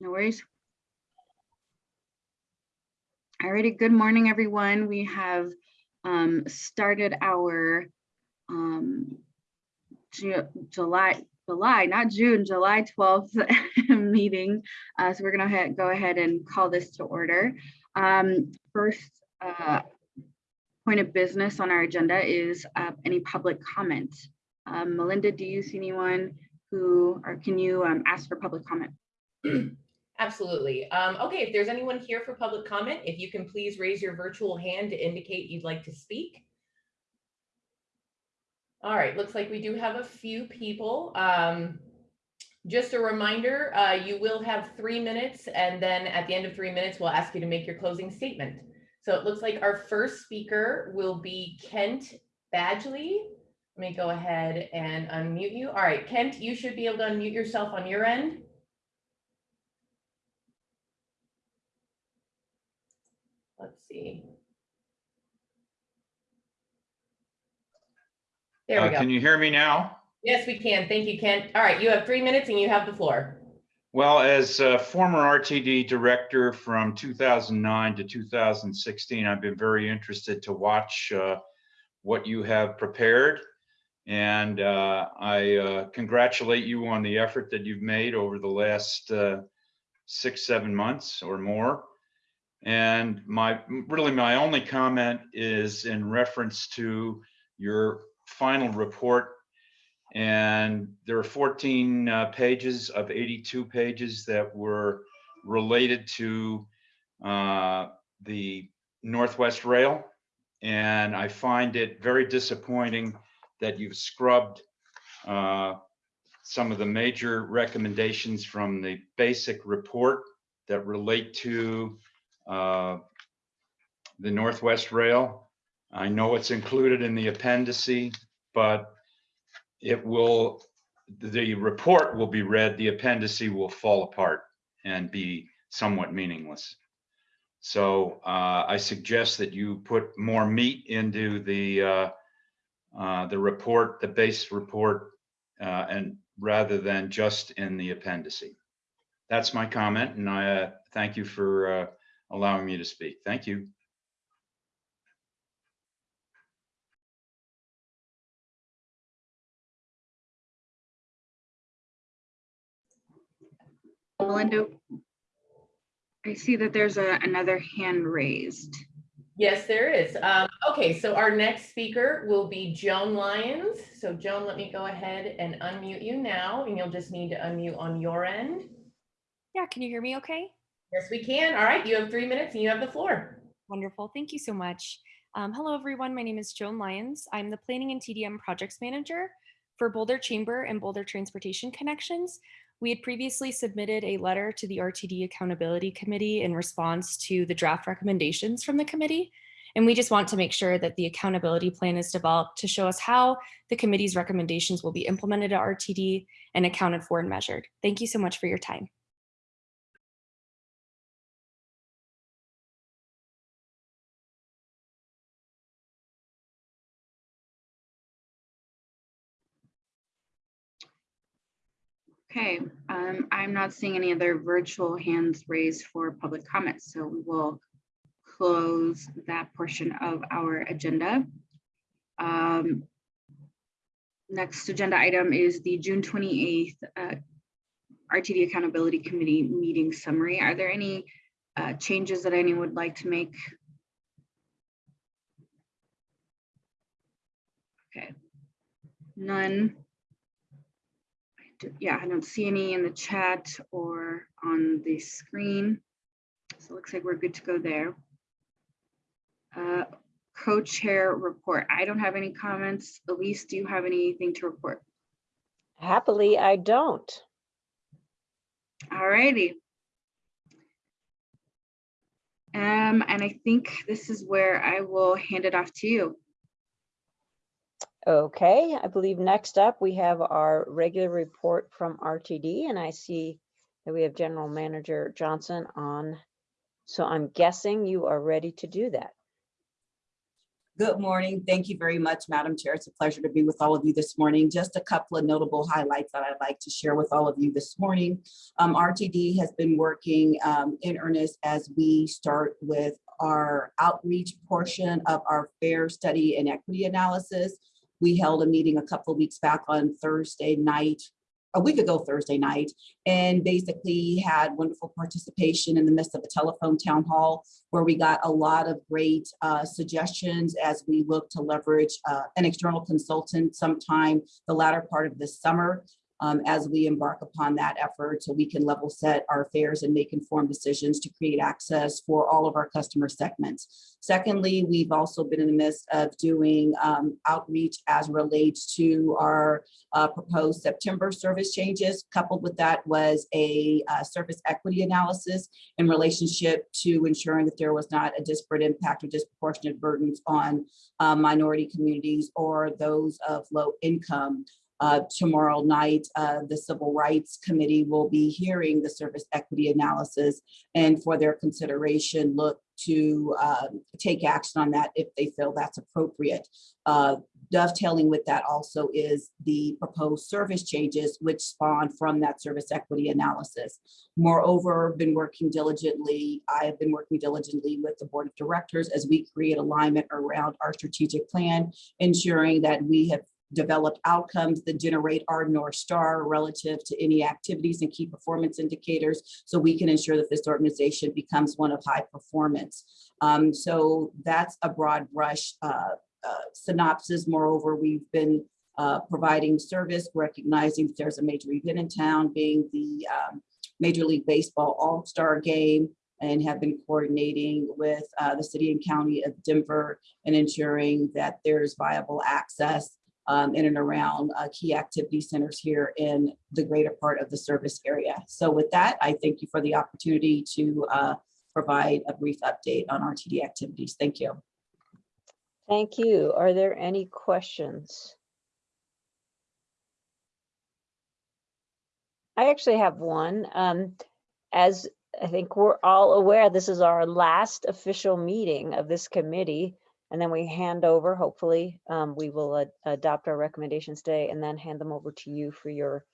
No worries. Alrighty, good morning, everyone. We have um, started our um, Ju- July, July, not June, July 12th meeting. Uh, So we're gonna go ahead and call this to order. Um, First uh, point of business on our agenda is uh, any public comment. Um, Melinda, do you see anyone who, or can you um, ask for public comment? Absolutely. Um, okay, if there's anyone here for public comment, if you can please raise your virtual hand to indicate you'd like to speak. All right, looks like we do have a few people. Um, just a reminder, uh, you will have three minutes and then at the end of three minutes, we'll ask you to make your closing statement. So it looks like our first speaker will be Kent Bagley. Let me go ahead and unmute you. All right, Kent, you should be able to unmute yourself on your end. Let's see. There Uh, go. Can you hear me now? Yes, we can. Thank you, Kent. All right, you have three minutes and you have the floor. Well, as a former RTD director from 2009 to 2016, I've been very interested to watch uh, what you have prepared. And uh, I uh, congratulate you on the effort that you've made over the last uh, six, seven months or more. And my, really my only comment is in reference to your final report And there are 14 uh, pages of 82 pages that were related to uh, the Northwest Rail. And I find it very disappointing that you've scrubbed uh, some of the major recommendations from the basic report that relate to uh, the Northwest Rail. I know it's included in the appendice, but it will, the report will be read, the appendice will fall apart and be somewhat meaningless. So uh, I suggest that you put more meat into the uh, uh, the report, the base report, uh, and rather than just in the appendice. That's my comment, and I uh, thank you for uh, allowing me to speak. Thank you. Melinda, I see that there's a, another hand raised. Yes, there is. Um, okay, so our next speaker will be Joan Lyons. So Joan, let me go ahead and unmute you now, and you'll just need to unmute on your end. Yeah, can you hear me okay? Yes, we can. All right, you have three minutes and you have the floor. Wonderful. Thank you so much. Um, hello, everyone. My name is Joan Lyons. I'm the Planning and TDM Projects Manager for Boulder Chamber and Boulder Transportation Connections. We had previously submitted a letter to the RTD Accountability Committee in response to the draft recommendations from the committee. And we just want to make sure that the accountability plan is developed to show us how the committee's recommendations will be implemented at RTD and accounted for and measured. Thank you so much for your time. Okay, um, I'm not seeing any other virtual hands raised for public comments, so we will close that portion of our agenda. Um, Next agenda item is the June 28th uh, RTD Accountability Committee meeting summary. Are there any uh, changes that anyone would like to make? Okay, none. Yeah, I don't see any in the chat or on the screen. So it looks like we're good to go there. Uh, Co-chair report. I don't have any comments. Elise, do you have anything to report? Happily, I don't. All righty. Um, and I think this is where I will hand it off to you. Okay, I believe next up we have our regular report from RTD and I see that we have General Manager Johnson on. So I'm guessing you are ready to do that. Good morning. Thank you very much, Madam Chair. It's a pleasure to be with all of you this morning. Just a couple of notable highlights that I'd like to share with all of you this morning. Um, RTD has been working um, in earnest as we start with our outreach portion of our fare study and equity analysis. We held a meeting a couple of weeks back on Thursday night, a week ago Thursday night, and basically had wonderful participation in the midst of a telephone town hall where we got a lot of great uh, suggestions as we look to leverage uh, an external consultant sometime the latter part of this summer um, as we embark upon that effort so we can level set our fares and make informed decisions to create access for all of our customer segments. Secondly, we've also been in the midst of doing um, outreach as relates to our uh, proposed September service changes. Coupled with that was a uh, service equity analysis in relationship to ensuring that there was not a disparate impact or disproportionate burdens on uh, minority communities or those of low income. Uh, tomorrow night, uh, the Civil Rights Committee will be hearing the service equity analysis and for their consideration, look to um, take action on that if they feel that's appropriate. Uh, dovetailing with that also is the proposed service changes which spawn from that service equity analysis. Moreover, been working diligently, I have been working diligently with the board of directors as we create alignment around our strategic plan, ensuring that we have developed outcomes that generate our North Star relative to any activities and key performance indicators so we can ensure that this organization becomes one of high performance. Um, so that's a broad brush uh, uh, synopsis. Moreover, we've been uh, providing service, recognizing that there's a major event in town being the um, Major League Baseball All-Star Game and have been coordinating with uh, the city and county of Denver and ensuring that there's viable access um, in and around uh, key activity centers here in the greater part of the service area. So with that, I thank you for the opportunity to uh, provide a brief update on RTD activities. Thank you. Thank you. Are there any questions? I actually have one. Um, as I think we're all aware, this is our last official meeting of this committee. And then we hand over, hopefully, um, we will ad- adopt our recommendations today and then hand them over to you for your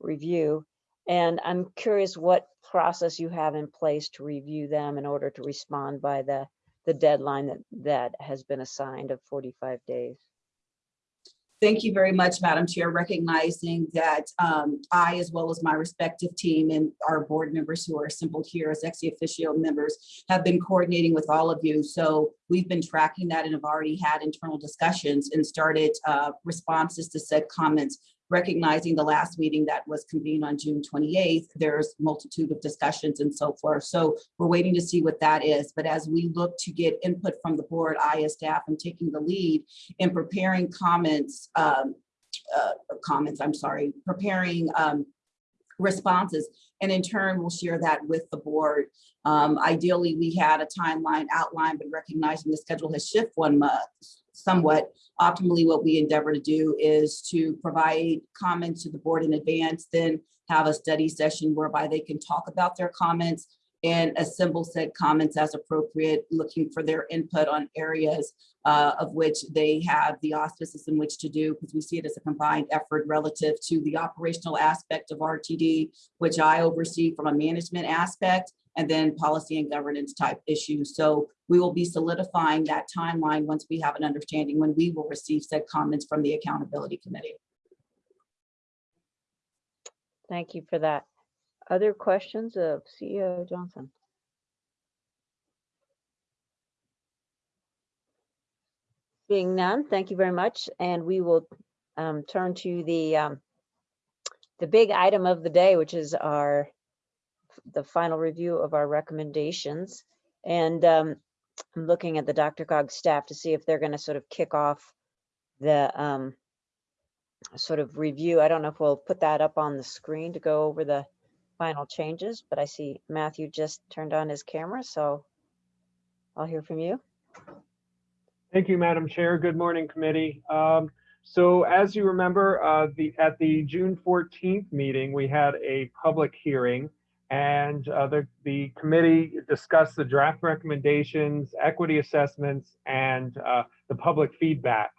review. And I'm curious what process you have in place to review them in order to respond by the, the deadline that, that has been assigned of 45 days. Thank you very much, Madam Chair, recognizing that um, I, as well as my respective team and our board members who are assembled here as ex officio members, have been coordinating with all of you. So we've been tracking that and have already had internal discussions and started uh, responses to said comments recognizing the last meeting that was convened on June 28th, there's multitude of discussions and so forth. So we're waiting to see what that is. But as we look to get input from the board, I as staff am taking the lead in preparing comments, um, uh, comments, I'm sorry, preparing um, responses. And in turn, we'll share that with the board. Um, ideally, we had a timeline outlined, but recognizing the schedule has shifted one month somewhat. Optimally, what we endeavor to do is to provide comments to the board in advance, then have a study session whereby they can talk about their comments and assemble said comments as appropriate, looking for their input on areas uh, of which they have the auspices in which to do, because we see it as a combined effort relative to the operational aspect of RTD, which I oversee from a management aspect, and then policy and governance type issues. So we will be solidifying that timeline once we have an understanding when we will receive said comments from the accountability committee. Thank you for that. Other questions of CEO Johnson? Being none, thank you very much. And we will um, turn to the um, the big item of the day, which is our the final review of our recommendations. And um, I'm looking at the DRCOG staff to see if they're going to sort of kick off the um, sort of review. I don't know if we'll put that up on the screen to go over the final changes, but I see Matthew just turned on his camera, so I'll hear from you. Thank you, Madam Chair. Good morning, committee. Um, so as you remember, uh, the, at the June 14th meeting, we had a public hearing And uh, the, the committee discussed the draft recommendations, equity assessments, and uh, the public feedback.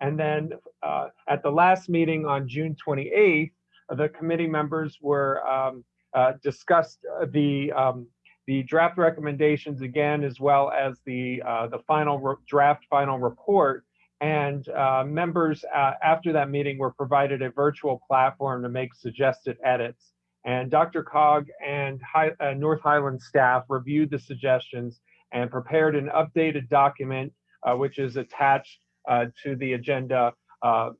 And then uh, at the last meeting on June 28th, the committee members were um, uh, discussed uh, the um, the draft recommendations again, as well as the uh, the final draft final report. And members after that meeting were provided a virtual platform to make suggested edits. And DRCOG and Hi- uh, North Highland staff reviewed the suggestions and prepared an updated document, uh, which is attached uh, to the agenda uh,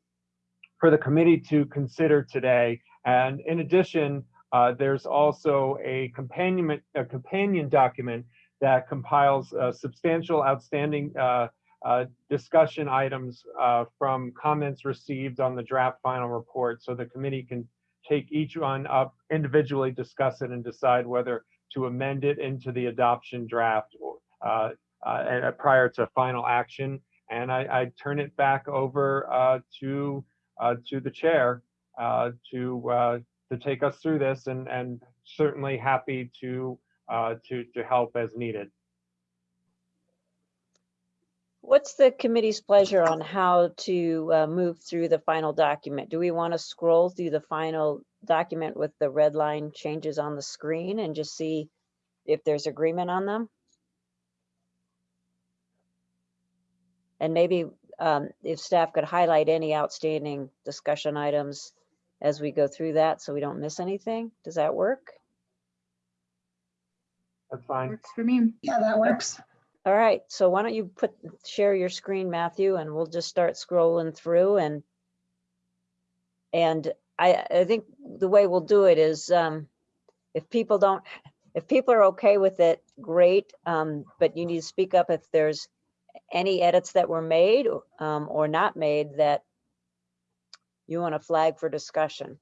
for the committee to consider today. And in addition, uh, there's also a companion, a companion document that compiles uh, substantial outstanding uh, discussion items uh, from comments received on the draft final report. So the committee can take each one up individually, discuss it and decide whether to amend it into the adoption draft uh, uh, and prior to final action. And I, I turn it back over uh, to uh, to the chair uh, to uh, to take us through this, and and certainly happy to uh, to to help as needed. What's the committee's pleasure on how to uh, move through the final document? Do we want to scroll through the final document with the red line changes on the screen and just see if there's agreement on them? And maybe um, if staff could highlight any outstanding discussion items as we go through that so we don't miss anything. Does that work? That's fine. Works for me. Yeah, that works. All right, so why don't you put, share your screen, Matthew, and we'll just start scrolling through and and I, I think the way we'll do it is, um, if people don't, if people are okay with it, great. Um, but you need to speak up if there's any edits that were made, um, or not made that you want to flag for discussion.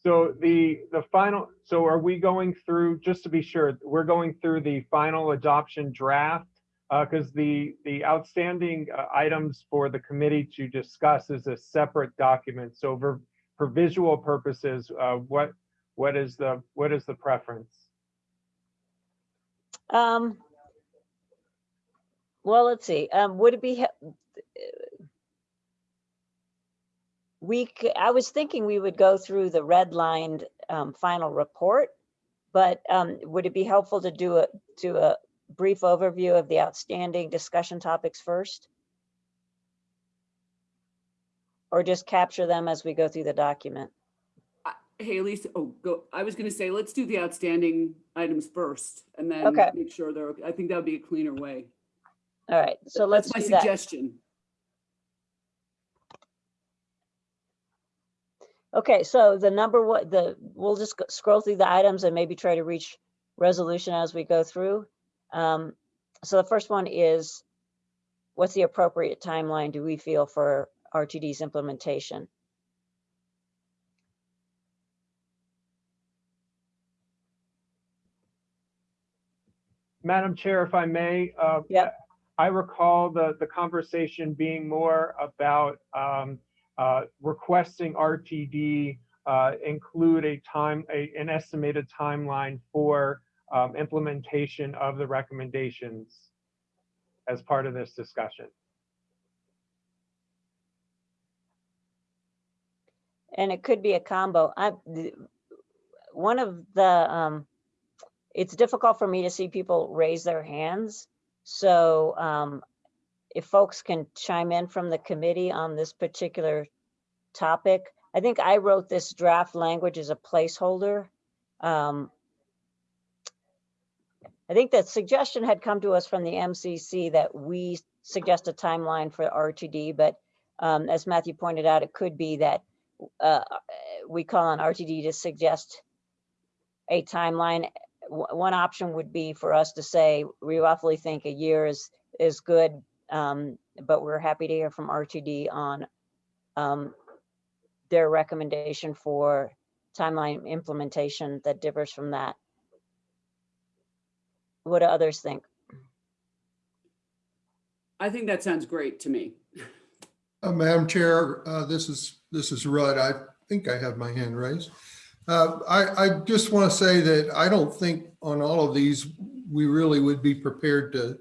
So the, the final, so are we going through, just to be sure, we're going through the final adoption draft? Because the, the outstanding uh, items for the committee to discuss is a separate document. So for, for visual purposes, uh, what, what is the, what is the preference? Um, well, let's see, um, would it be, we, I was thinking we would go through the redlined, um, final report. But, um, would it be helpful to do a, do a brief overview of the outstanding discussion topics first? Or just capture them as we go through the document? Hey, Lisa, oh, go, I was gonna say, let's do the outstanding items first and then Okay. make sure they're, I think that would be a cleaner way. All right, so let's That's do my that. Okay, so the number what the, we'll just scroll through the items and maybe try to reach resolution as we go through. Um, so the first one is, what's the appropriate timeline do we feel for RTD's implementation? Madam Chair, if I may, uh, Yep. I recall the, the conversation being more about um, requesting RTD uh, include a time, a- an estimated timeline for um, implementation of the recommendations as part of this discussion. And it could be a combo. I, one of the, um, it's difficult for me to see people raise their hands. So, um, if folks can chime in from the committee on this particular topic. I think I wrote this draft language as a placeholder. Um, I think that suggestion had come to us from the MCC that we suggest a timeline for RTD, but um, as Matthew pointed out, it could be that uh, we call on RTD to suggest a timeline. W- One option would be for us to say, we roughly think a year is, is good, um, but we're happy to hear from RTD on um, their recommendation for timeline implementation that differs from that. What do others think? I think that sounds great to me. Uh, Madam Chair, uh, this is, this is Rudd. I think I have my hand raised. Uh, I, I just want to say that I don't think on all of these, we really would be prepared to,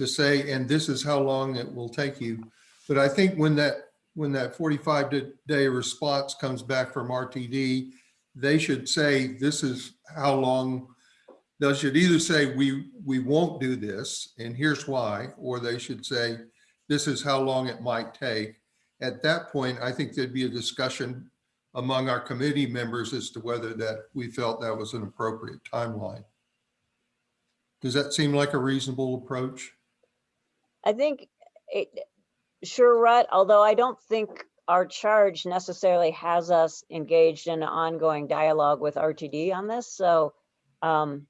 to say, and this is how long it will take you. But I think when that, when that 45 day response comes back from RTD, they should say, this is how long. They should either say, we, we won't do this and here's why, or they should say, this is how long it might take. At that point, I think there'd be a discussion among our committee members as to whether that we felt that was an appropriate timeline. Does that seem like a reasonable approach? I think it, sure, Rut, although I don't think our charge necessarily has us engaged in an ongoing dialogue with RTD on this, so um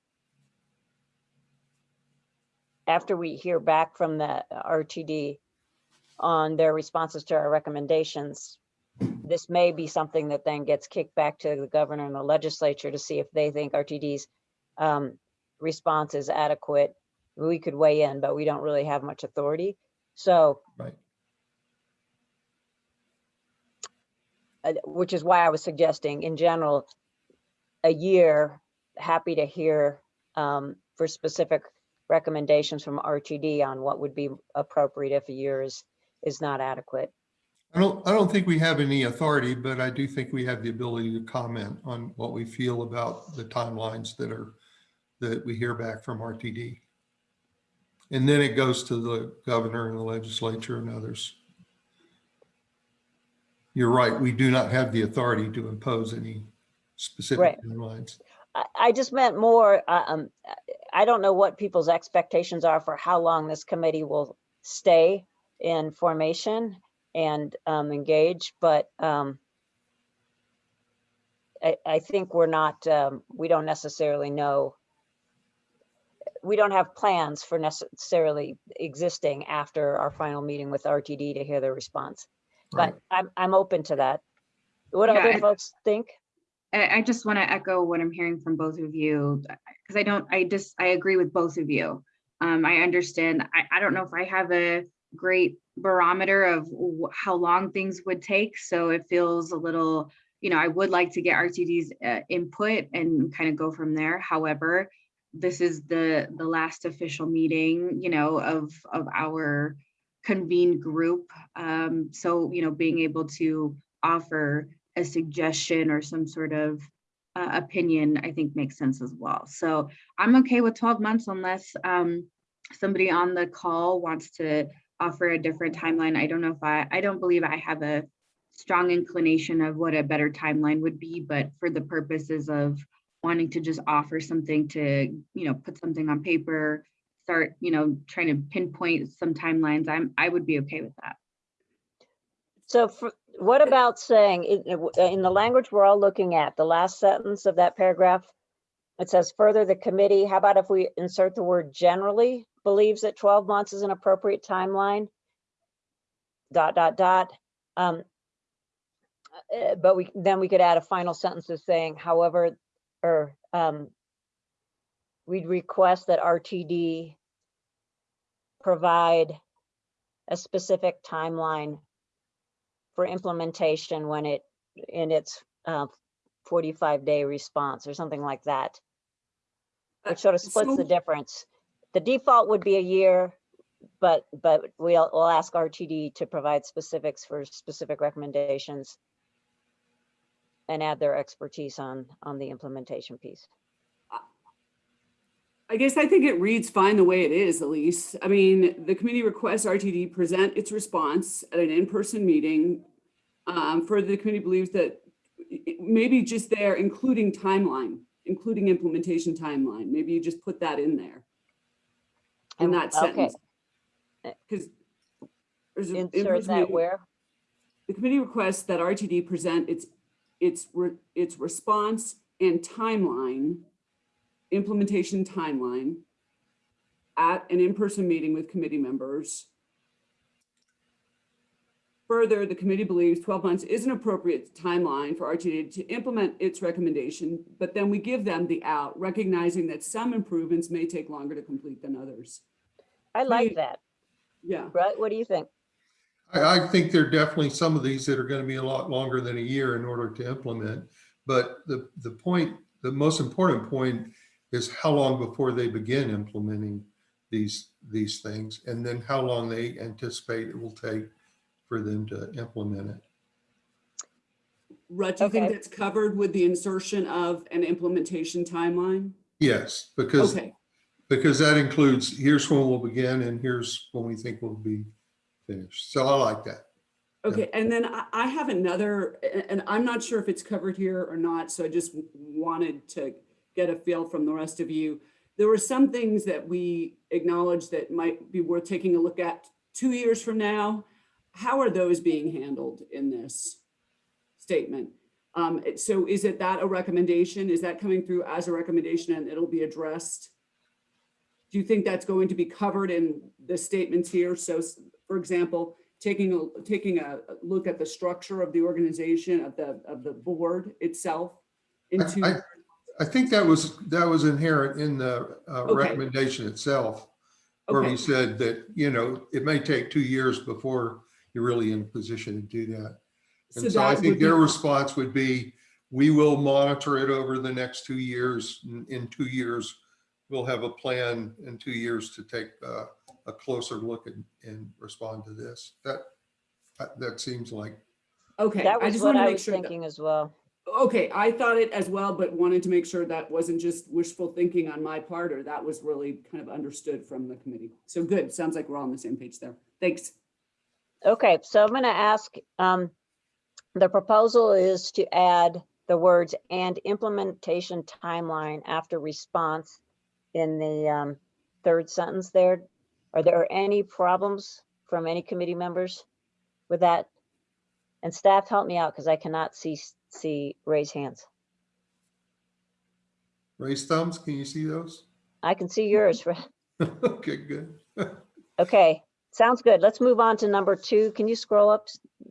after we hear back from the RTD on their responses to our recommendations, this may be something that then gets kicked back to the governor and the legislature to see if they think RTD's um response is adequate we could weigh in, but we don't really have much authority. So. Right. uh, Which is why I was suggesting in general, a year, happy to hear um, for specific recommendations from RTD on what would be appropriate if a year is, is not adequate. I don't, I don't think we have any authority, but I do think we have the ability to comment on what we feel about the timelines that are, that we hear back from RTD. And then it goes to the governor and the legislature and others. You're right, we do not have the authority to impose any specific Right. timelines. I, I just meant more, uh, um, I don't know what people's expectations are for how long this committee will stay in formation and um, engage, but um, I, I think we're not, um, we don't necessarily know. We don't have plans for necessarily existing after our final meeting with RTD to hear their response. Right. But I'm, I'm open to that. What Yeah, other I- folks think? I, I just want to echo what I'm hearing from both of you, because I don't, I just, I agree with both of you. Um, I understand, I, I don't know if I have a great barometer of wh- how long things would take, so it feels a little, you know, I would like to get RTD's uh, input and kind of go from there. However, this is the, the last official meeting, you know, of, of our convened group. Um, so, you know, being able to offer a suggestion or some sort of uh, opinion, I think makes sense as well. So I'm okay with 12 months unless um, somebody on the call wants to offer a different timeline. I don't know if I, I don't believe I have a strong inclination of what a better timeline would be, but for the purposes of wanting to just offer something to, you know, put something on paper, start, you know, trying to pinpoint some timelines, I'm, I would be okay with that. So for, what about saying, in, the language we're all looking at, the last sentence of that paragraph, it says further, the committee, how about if we insert the word generally believes that 12 months is an appropriate timeline? Dot, dot, dot. Um, uh, But we, then we could add a final sentence of saying, however, or um, we'd request that RTD provide a specific timeline for implementation when it, in its uh, 45 day response or something like that. Uh, Which sort of splits the difference. The default would be a year, but, but we'll, we'll ask RTD to provide specifics for specific recommendations and add their expertise on, on the implementation piece. I guess I think it reads fine the way it is, Elise. I mean, the committee requests RTD present its response at an in-person meeting. Um, further, the committee believes that maybe just there, including timeline, including implementation timeline, maybe you just put that in there. In And- that okay. sentence. Because. there's a- Insert that meeting- where? The committee requests that RTD present its, its, re- its response and timeline, implementation timeline at an in-person meeting with committee members. Further, the committee believes 12 months is an appropriate timeline for RTD to implement its recommendation, but then we give them the out, recognizing that some improvements may take longer to complete than others. I like Please. that. Yeah. Right? What do you think? I, I think there are definitely some of these that are going to be a lot longer than a year in order to implement. But the, the point, the most important point is how long before they begin implementing these, these things, and then how long they anticipate it will take for them to implement it. Rut, do you think that's covered with the insertion of an implementation timeline? Yes, because, Okay, because that includes, here's when we'll begin and here's when we think we'll be finished. So I like that. okay. And then I, have another, and I'm not sure if it's covered here or not, so I just wanted to get a feel from the rest of you. There were some things that we acknowledged that might be worth taking a look at two years from now. How are those being handled in this statement? Um, so is it that a recommendation? Is that coming through as a recommendation and it'll be addressed? Do you think that's going to be covered in the statements here? So for example, taking a, taking a look at the structure of the organization, of the, of the board itself I- into, I- I think that was, that was inherent in the uh, Okay. recommendation itself, where okay, we said that, you know, it may take two years before you're really in a position to do that. And so I that think their response would be, we will monitor it over the next two years. In- In two years, we'll have a plan in two years to take uh, a closer look and, and respond to this. That, that- that seems like, Okay, That I was just what want to I make was sure. that- thinking as well. Okay, I thought it as well, but wanted to make sure that wasn't just wishful thinking on my part, or that was really kind of understood from the committee. So good, sounds like we're all on the same page there. Thanks. Okay, so I'm going to ask, um, the proposal is to add the words and implementation timeline after response in the, um, third sentence there. Are there any problems from any committee members with that? And staff, help me out because I cannot see, see raise hands. raise thumbs, can you see those? I can see yours. Okay, good. Okay, sounds good. Let's move on to number two. Can you scroll up,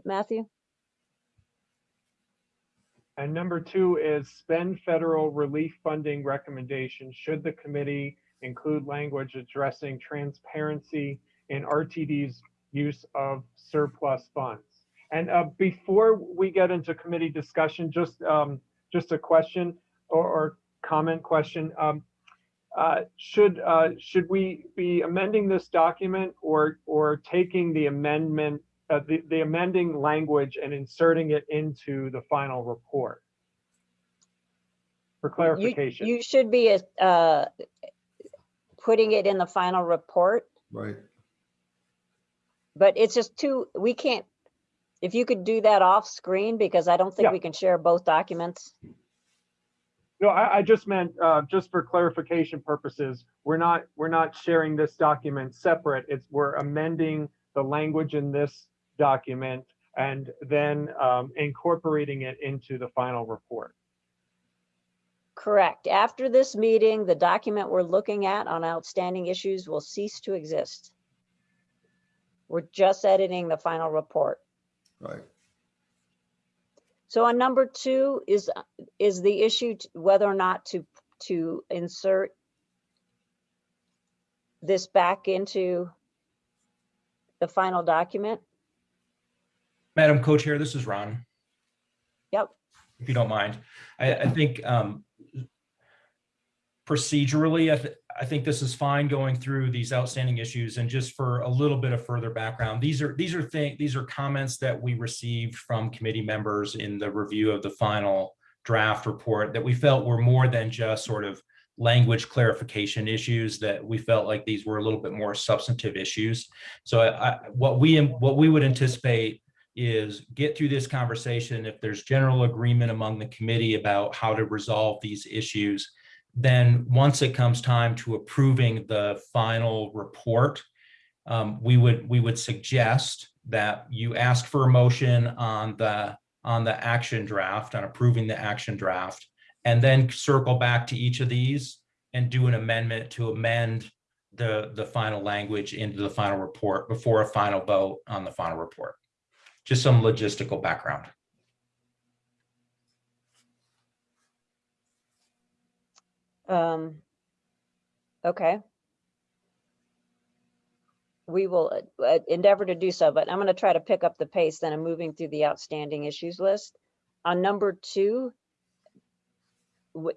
Matthew? And number two is spend federal relief funding recommendations. Should the committee include language addressing transparency in RTD's use of surplus funds? And uh, before we get into committee discussion, just, um, just a question or, or comment question. Um, uh, Should, uh, should we be amending this document or, or taking the amendment uh, the, the amending language and inserting it into the final report. For You- clarification. You should be uh, putting it in the final report, Right. but it's just too, we can't, if you could do that off screen, because I don't think Yeah. we can share both documents. No, I, I just meant, uh, just for clarification purposes, we're not, we're not sharing this document separate. It's, we're amending the language in this document and then, um, incorporating it into the final report. Correct. After this meeting, the document we're looking at on outstanding issues will cease to exist. We're just editing the final report. Right. So on number two is, is the issue whether or not to, to insert this back into the final document? Madam Co-Chair, this is Ron. Yep. If you don't mind. I, I think um, procedurally, I, th- I think this is fine going through these outstanding issues and just for a little bit of further background, these are, these are things, these are comments that we received from committee members in the review of the final draft report that we felt were more than just sort of language clarification issues that we felt like these were a little bit more substantive issues. So I, I- what we, what we would anticipate is get through this conversation. If there's general agreement among the committee about how to resolve these issues, then once it comes time to approving the final report, um, we would, we would suggest that you ask for a motion on the, on the action draft, on approving the action draft, and then circle back to each of these and do an amendment to amend the, the final language into the final report before a final vote on the final report. Just some logistical background. Um, okay. We will uh, uh, endeavor to do so, but I'm going to try to pick up the pace then I'm moving through the outstanding issues list. On number two,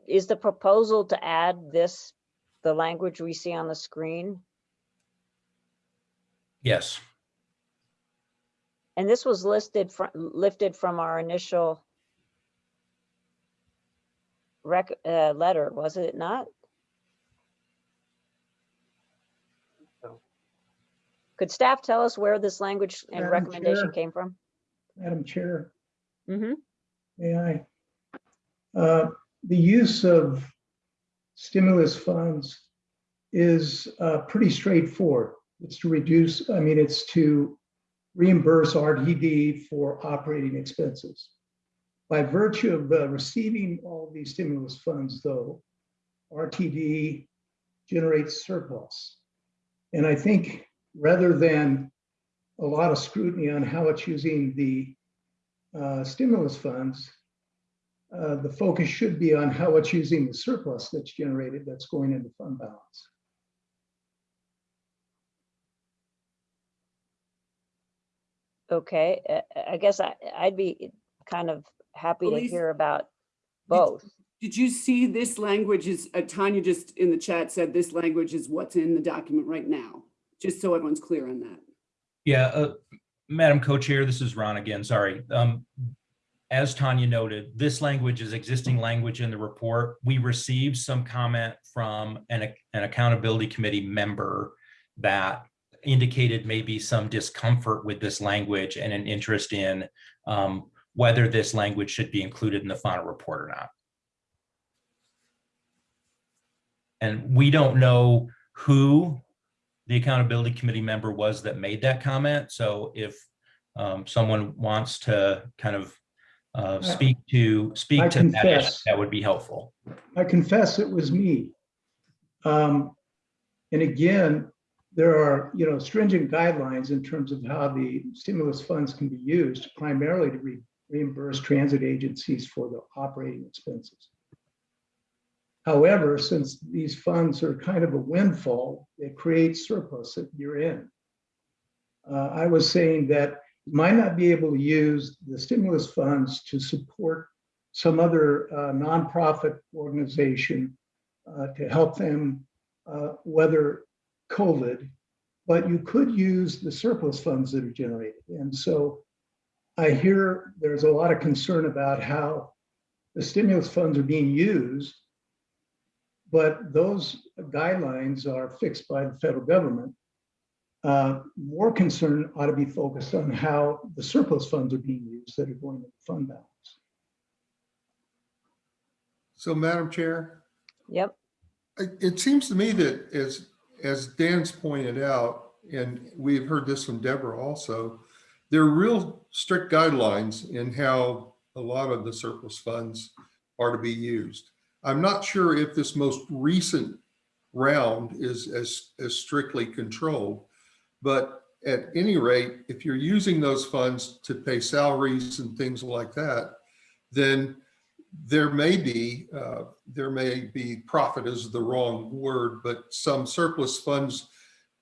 is the proposal to add this, the language we see on the screen? Yes, And this was listed, from lifted from our initial rec, uh, letter, was it not? So. Could staff tell us where this language and Madam recommendation Chair. came from? Madam Chair, hmm may I? Uh, The use of stimulus funds is uh, pretty straightforward. It's to reduce, I mean, it's to reimburse RTD for operating expenses. By virtue of uh, receiving all these stimulus funds, though, RTD generates surplus. And I think rather than a lot of scrutiny on how it's using the uh, stimulus funds, uh, the focus should be on how it's using the surplus that's generated that's going into fund balance. Okay, I guess I, I'd be kind of happy to hear about both. Did you see this language is, uh, Tanya just in the chat said this language is what's in the document right now, just so everyone's clear on that. yeah, uh, Madam Co-Chair, this is Ron again, sorry. Um, As Tanya noted, this language is existing language in the report. We received some comment from an, an accountability committee member that indicated maybe some discomfort with this language and an interest in um, whether this language should be included in the final report or not. And we don't know who the accountability committee member was that made that comment. So if um, someone wants to kind of uh, speak to, speak I to that, confess. that would be helpful. I confess it was me. Um, And again, there are, you know, stringent guidelines in terms of how the stimulus funds can be used primarily to re- reimburse transit agencies for the operating expenses. However, since these funds are kind of a windfall, it creates surplus at year end. Uh, I was saying that might not be able to use the stimulus funds to support some other uh, nonprofit organization uh, to help them uh, weather COVID, but you could use the surplus funds that are generated. And so I hear there's a lot of concern about how the stimulus funds are being used, but those guidelines are fixed by the federal government. Uh, More concern ought to be focused on how the surplus funds are being used that are going to the fund balance. So Madam Chair, Yep, it, it seems to me that as, as Dan's pointed out, and we've heard this from Deborah also, there are real strict guidelines in how a lot of the surplus funds are to be used. I'm not sure if this most recent round is as, as strictly controlled. But at any rate, if you're using those funds to pay salaries and things like that, then there may be, uh, there may be profit is the wrong word, but some surplus funds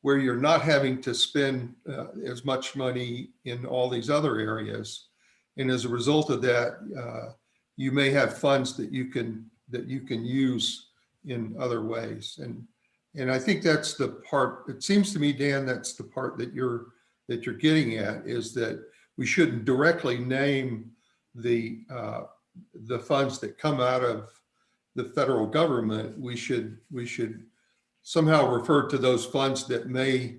where you're not having to spend uh, as much money in all these other areas. And as a result of that, uh, you may have funds that you can, that you can use in other ways. And, and I think that's the part, it seems to me, Dan, that's the part that you're, that you're getting at is that we shouldn't directly name the, uh, the funds that come out of the federal government. We should, we should somehow refer to those funds that may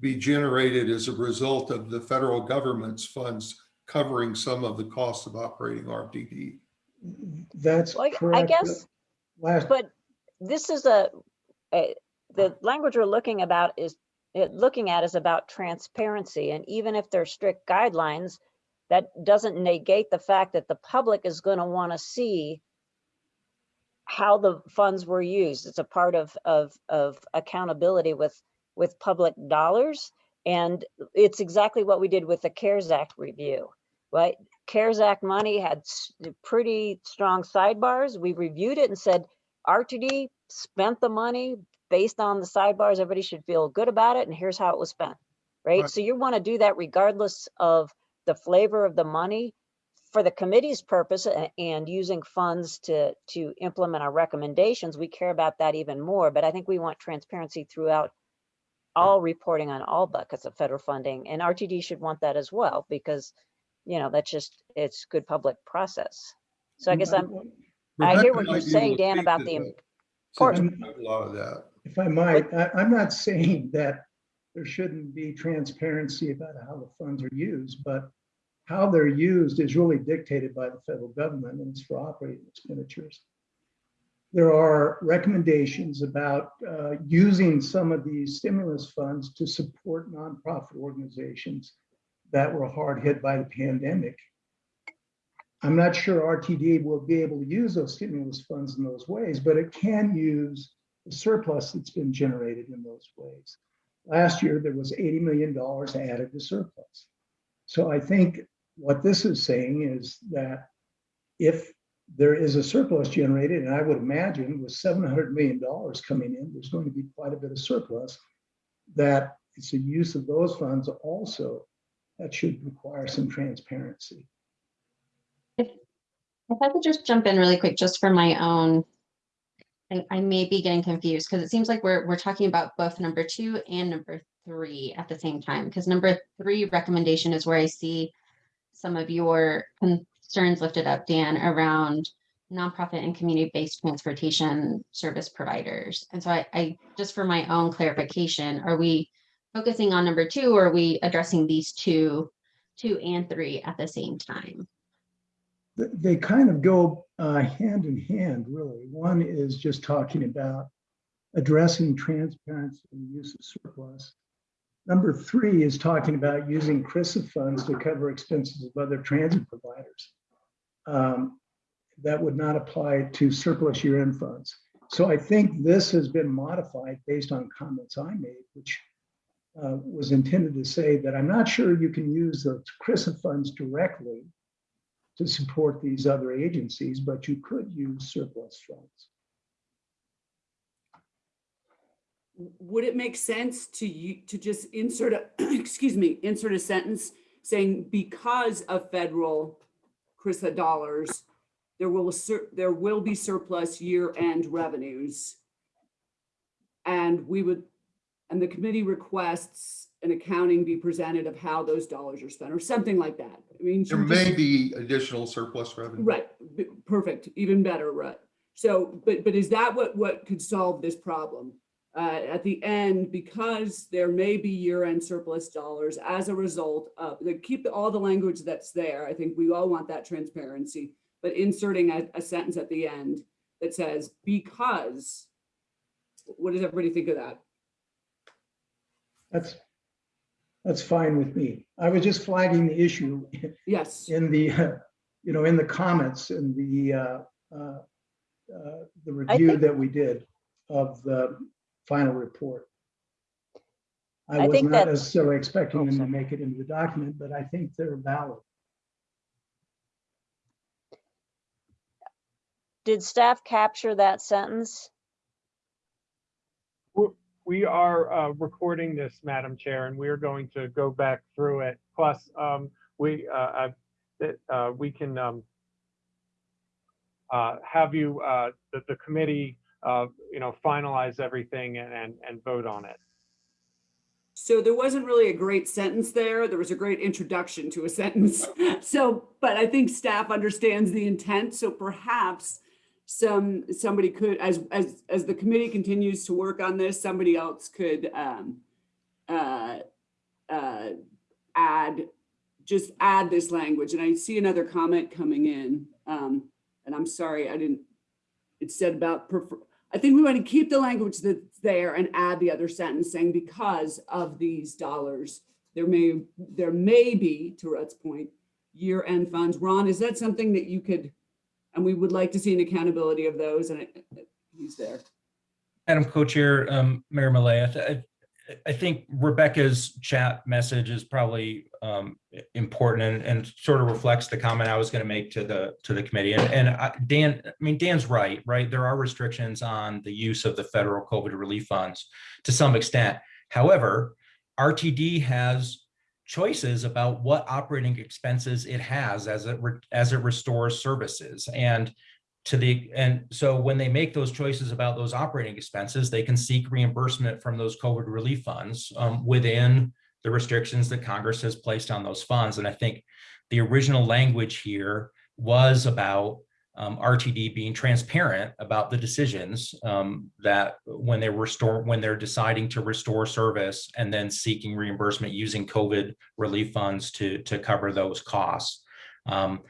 be generated as a result of the federal government's funds covering some of the costs of operating RTD. That's Well, I- I guess- Last, but this is a, a- the language we're looking about is, looking at is about transparency. And even if there's strict guidelines, that doesn't negate the fact that the public is going to want to see how the funds were used. It's a part of, of, of accountability with, with public dollars. And it's exactly what we did with the CARES Act review, right? CARES Act money had pretty strong sidebars. We reviewed it and said, RTD spent the money based on the sidebars. Everybody should feel good about it. And here's how it was spent, right? Right. So you want to do that regardless of the flavor of the money for the committee's purpose and using funds to, to implement our recommendations, we care about that even more. But I think we want transparency throughout all reporting on all buckets of federal funding and RTD should want that as well because, you know, that's just, it's good public process. So I mm-hmm. guess I'm, I hear what you're saying, Dan, about the that, since importance. you have A lot of that. If I might, I, I'm not saying that there shouldn't be transparency about how the funds are used, but how they're used is really dictated by the federal government and it's for operating expenditures. There are recommendations about uh, using some of these stimulus funds to support nonprofit organizations that were hard hit by the pandemic. I'm not sure RTD will be able to use those stimulus funds in those ways, but it can use the surplus that's been generated in those ways. Last year, there was $80 million added to surplus. So I think what this is saying is that if there is a surplus generated, and I would imagine with $700 million coming in, there's going to be quite a bit of surplus, that it's a use of those funds also that should require some transparency. If I could just jump in really quick, just for my own, I, I may be getting confused because it seems like we're, we're talking about both number two and number three at the same time. Because number three recommendation is where I see some of your concerns lifted up, Dan, around nonprofit and community-based transportation service providers. And so I, I, just for my own clarification, are we focusing on number two or are we addressing these two, two and three at the same time? they kind of go uh, hand in hand, really. One is just talking about addressing transparency and use of surplus. Number three is talking about using CRRSAA funds to cover expenses of other transit providers. Um, That would not apply to surplus year-end funds. So I think this has been modified based on comments I made, which uh, was intended to say that I'm not sure you can use the CRRSAA funds directly to support these other agencies, but you could use surplus funds. Would it make sense to you, to just insert a, excuse me, insert a sentence saying because of federal CRRSAA dollars, there will, there will be surplus year-end revenues. And we would, and the committee requests an accounting be presented of how those dollars are spent or something like that. I mean. There we just- may be additional surplus revenue. Right, perfect, even better, right? So, but, but is that what, what could solve this problem? Uh, at the end, because there may be year-end surplus dollars as a result of, like, keep all the language that's there. I think we all want that transparency, but inserting a, a sentence at the end that says, because, what does everybody think of that? That's, that's fine with me. I was just flagging the issue Yes, in the, uh, you know, in the comments in the, uh, uh, uh, the review that we did of the final report. I I was think not that- necessarily expecting Oh, them to make it into the document, but I think they're valid. Did staff capture that sentence? We are uh, recording this, Madam Chair, and we are going to go back through it. Plus, um, we, uh, I- that, uh, we can um, uh, have you, uh, the, the committee, uh, you know, finalize everything and, and, and vote on it. So there wasn't really a great sentence there. There was a great introduction to a sentence. So, but I think staff understands the intent. So perhaps some, somebody could, as, as, as the committee continues to work on this, somebody else could um, uh, uh, add, just add this language. And I see another comment coming in. um, And I'm sorry, I didn't, it said about prefer, I think we want to keep the language that's there and add the other sentence saying because of these dollars, there may, there may be, to Rhett's point, year-end funds. Ron, is that something that you could, and we would like to see an accountability of those and it- he's there. Madam Co-Chair, um, Mayor Malay, I, I- think Rebecca's chat message is probably um, important and, and sort of reflects the comment I was going to make to the, to the committee. And, and I- Dan, I mean, Dan's right, right? There are restrictions on the use of the federal COVID relief funds to some extent. However, RTD has choices about what operating expenses it has as it, as it restores services. And to the, and so when they make those choices about those operating expenses, they can seek reimbursement from those COVID relief funds um, within the restrictions that Congress has placed on those funds. And I think the original language here was about um, RTD being transparent about the decisions um, that when they restore, when they're deciding to restore service and then seeking reimbursement using COVID relief funds to, to cover those costs. Um,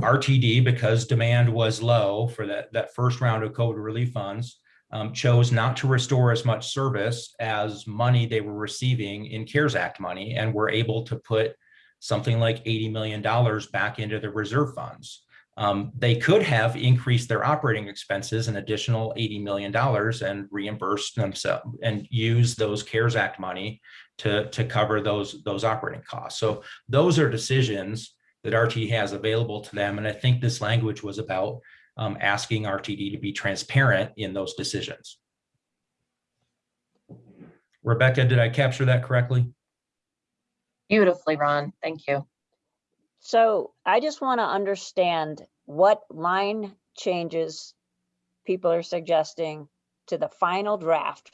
RTD, because demand was low for that, that first round of COVID relief funds, um, chose not to restore as much service as money they were receiving in CARES Act money and were able to put something like $80 million back into the reserve funds. Um, they could have increased their operating expenses an additional $80 million and reimbursed themselves and use those CARES Act money to, to cover those, those operating costs. So those are decisions that RT has available to them. And I think this language was about um, asking RTD to be transparent in those decisions. Rebecca, did I capture that correctly? Beautifully, Ron. Thank you. So I just want to understand what line changes people are suggesting to the final draft.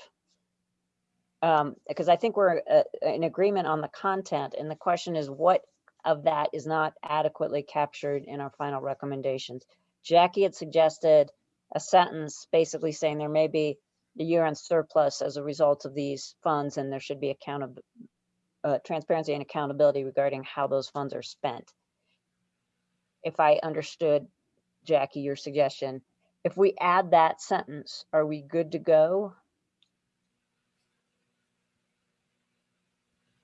Um, because I think we're uh, in agreement on the content and the question is what of that is not adequately captured in our final recommendations. Jackie had suggested a sentence basically saying there may be a year-end surplus as a result of these funds and there should be accountable uh, transparency and accountability regarding how those funds are spent. If I understood, Jackie, your suggestion, if we add that sentence, are we good to go?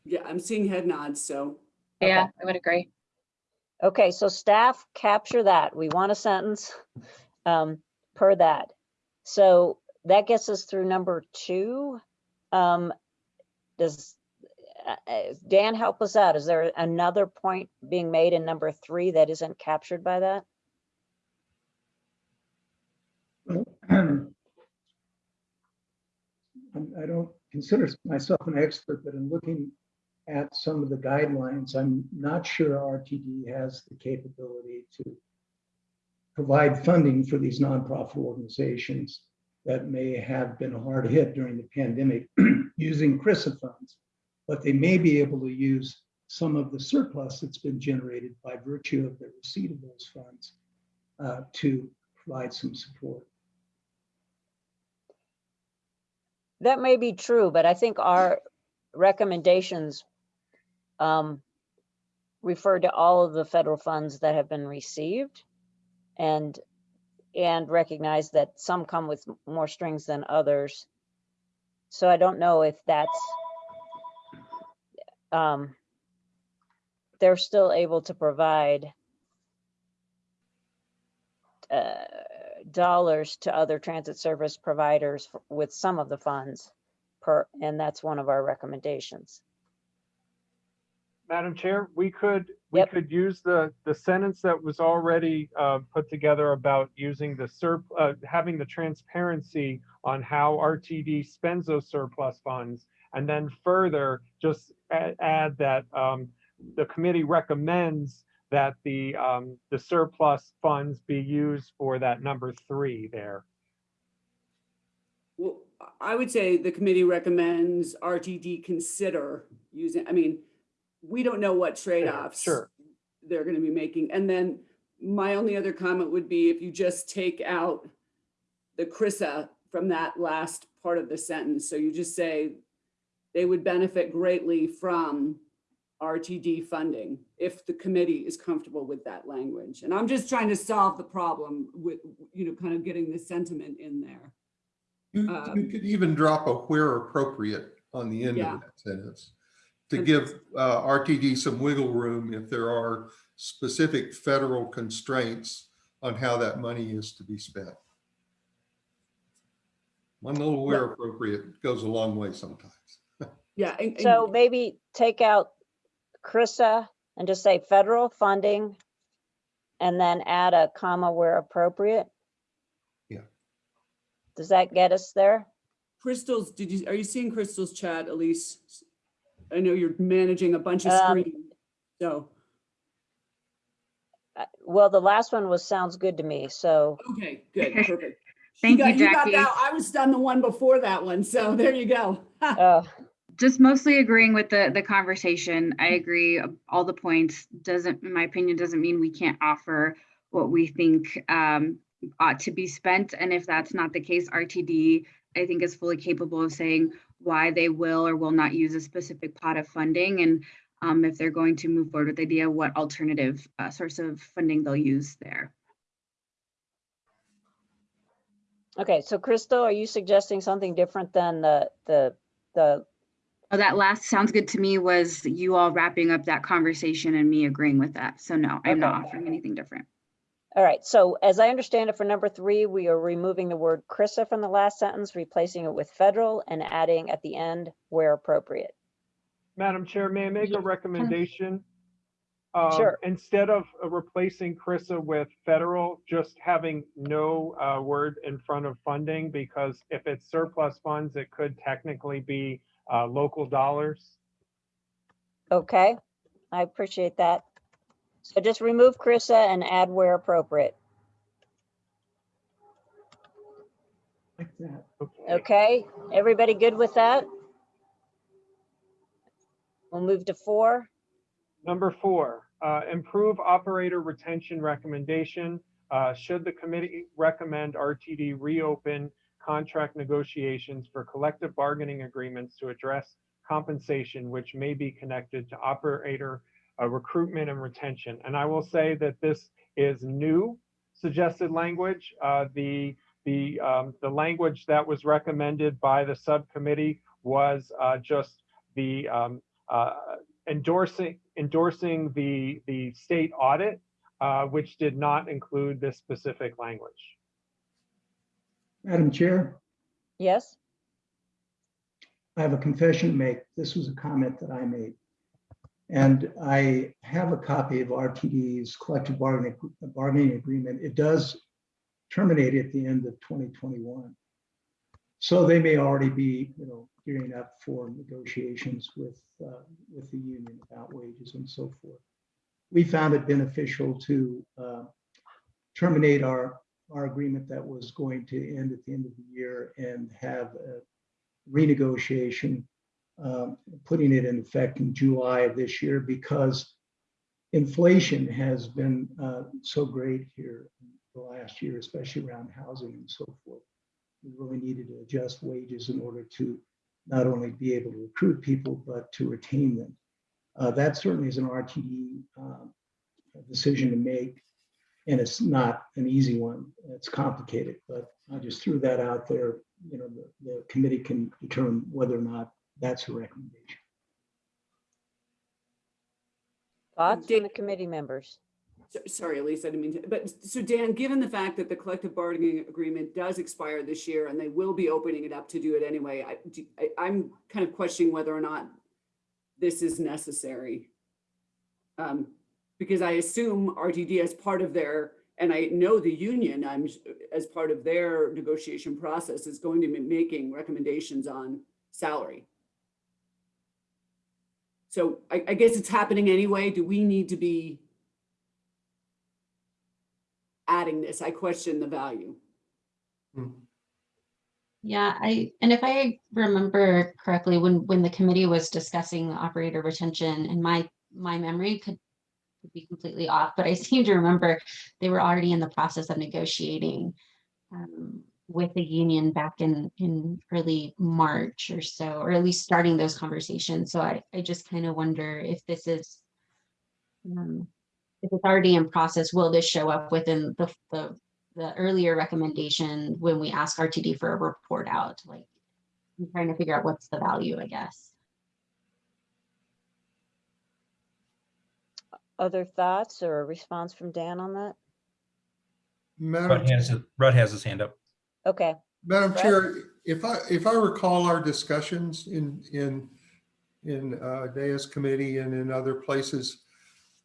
Yeah, I'm seeing head nods, so. Yeah, I would agree. Okay, so staff capture that. We want a sentence um, per that. So that gets us through number two. Um, Does uh, uh, Dan help us out? Is there another point being made in number three that isn't captured by that? I don't consider myself an expert, but in looking at some of the guidelines, I'm not sure RTD has the capability to provide funding for these nonprofit organizations that may have been hard hit during the pandemic using CRRSAA funds. But they may be able to use some of the surplus that's been generated by virtue of the receipt of those funds uh, to provide some support. That may be true, but I think our recommendations um, refer to all of the federal funds that have been received and and recognize that some come with more strings than others. So I don't know if that's um, they're still able to provide uh, dollars to other transit service providers with some of the funds per, and that's one of our recommendations. Madam Chair, we could, we Yep. could use the, the sentence that was already uh, put together about using the surp, uh, having the transparency on how RTD spends those surplus funds. And then further, just a- add that um, the committee recommends that the, um, the surplus funds be used for that number three there. Well, I would say the committee recommends RTD consider using, I mean, we don't know what trade-offs sure. they're gonna be making. And then my only other comment would be if you just take out the CRRSAA from that last part of the sentence. So you just say they would benefit greatly from RTD funding if the committee is comfortable with that language. And I'm just trying to solve the problem with, you know, kind of getting the sentiment in there. You, you Um, could even drop a where appropriate on the end Yeah. of that sentence to give uh, RTD some wiggle room if there are specific federal constraints on how that money is to be spent. One little where appropriate goes a long way sometimes. Yeah. and- and- So maybe take out CRRSAA and just say federal funding and then add a comma where appropriate. Yeah. Does that get us there? Crystal's, did you, are you seeing Crystal's chat, Elise? I know you're managing a bunch of Um, screens, so, Uh, Well, the last one was, sounds good to me, so, okay, good, perfect. Thank you, got- got Jackie. that. I was done the one before that one, so there you go. uh, Just mostly agreeing with the, the conversation. I agree, all the points. Doesn't, in my opinion, doesn't mean we can't offer what we think um, ought to be spent. And if that's not the case, RTD, I think is fully capable of saying why they will or will not use a specific pot of funding. And um, if they're going to move forward with the idea, what alternative uh, source of funding they'll use there. okay, so Crystal, are you suggesting something different than the, the, the, Oh, that last sounds good to me was you all wrapping up that conversation and me agreeing with that. So no, I'm not offering anything different. All right, so as I understand it for number three, we are removing the word CRRSAA from the last sentence, replacing it with federal and adding at the end where appropriate. Madam Chair, may I make a recommendation? Um, Sure. Instead of uh, replacing CRRSAA with federal, just having no uh, word in front of funding, because if it's surplus funds, it could technically be uh, local dollars. Okay, I appreciate that. So just remove CRRSAA and add where appropriate. Like that. Okay, everybody good with that? We'll move to four. Number four, uh, improve operator retention recommendation. Uh, Should the committee recommend RTD reopen contract negotiations for collective bargaining agreements to address compensation which may be connected to operator uh, recruitment and retention? And I will say that this is new suggested language. Uh, The, the, um, the language that was recommended by the subcommittee was uh, just the um, uh, endorsing, endorsing the, the state audit, uh, which did not include this specific language. Madam Chair, Yes, I have a confession to make. This was a comment that I made. And I have a copy of RTD's collective bargaining, bargaining agreement. It does terminate at the end of 2021. So they may already be, you know, gearing up for negotiations with, uh, with the union about wages and so forth. We found it beneficial to uh, terminate our, our agreement that was going to end at the end of the year and have a renegotiation, um, putting it in effect in July of this year because inflation has been uh, so great here the last year, especially around housing and so forth. We really needed to adjust wages in order to not only be able to recruit people, but to retain them. Uh, That certainly is an RTD um, decision to make. And it's not an easy one. It's complicated, but I just threw that out there. You know, the, the committee can determine whether or not that's a recommendation. thoughts from Dan- the committee members? So- Sorry, Elise, I didn't mean to, but so Dan, given the fact that the collective bargaining agreement does expire this year and they will be opening it up to do it anyway, I, do- I, I'm kind of questioning whether or not this is necessary. Um, because I assume RTD as part of their, and I know the union, I'm, as part of their negotiation process is going to be making recommendations on salary. So I, I guess it's happening anyway. Do we need to be adding this? I question the value. Yeah, I, and if I remember correctly, when, when the committee was discussing operator retention and my, my memory could could be completely off, but I seem to remember they were already in the process of negotiating um, with the union back in, in early March or so, or at least starting those conversations. So I, I just kind of wonder if this is um, if it's already in process, will this show up within the, the the earlier recommendation when we ask RTD for a report out, like I'm trying to figure out what's the value, I guess. Other thoughts or a response from Dan on that? Madam, Rudd has, Rudd has his hand up. Okay, Madam Brett? Chair, if I, if I recall our discussions in, in, in uh, Deus Committee and in other places,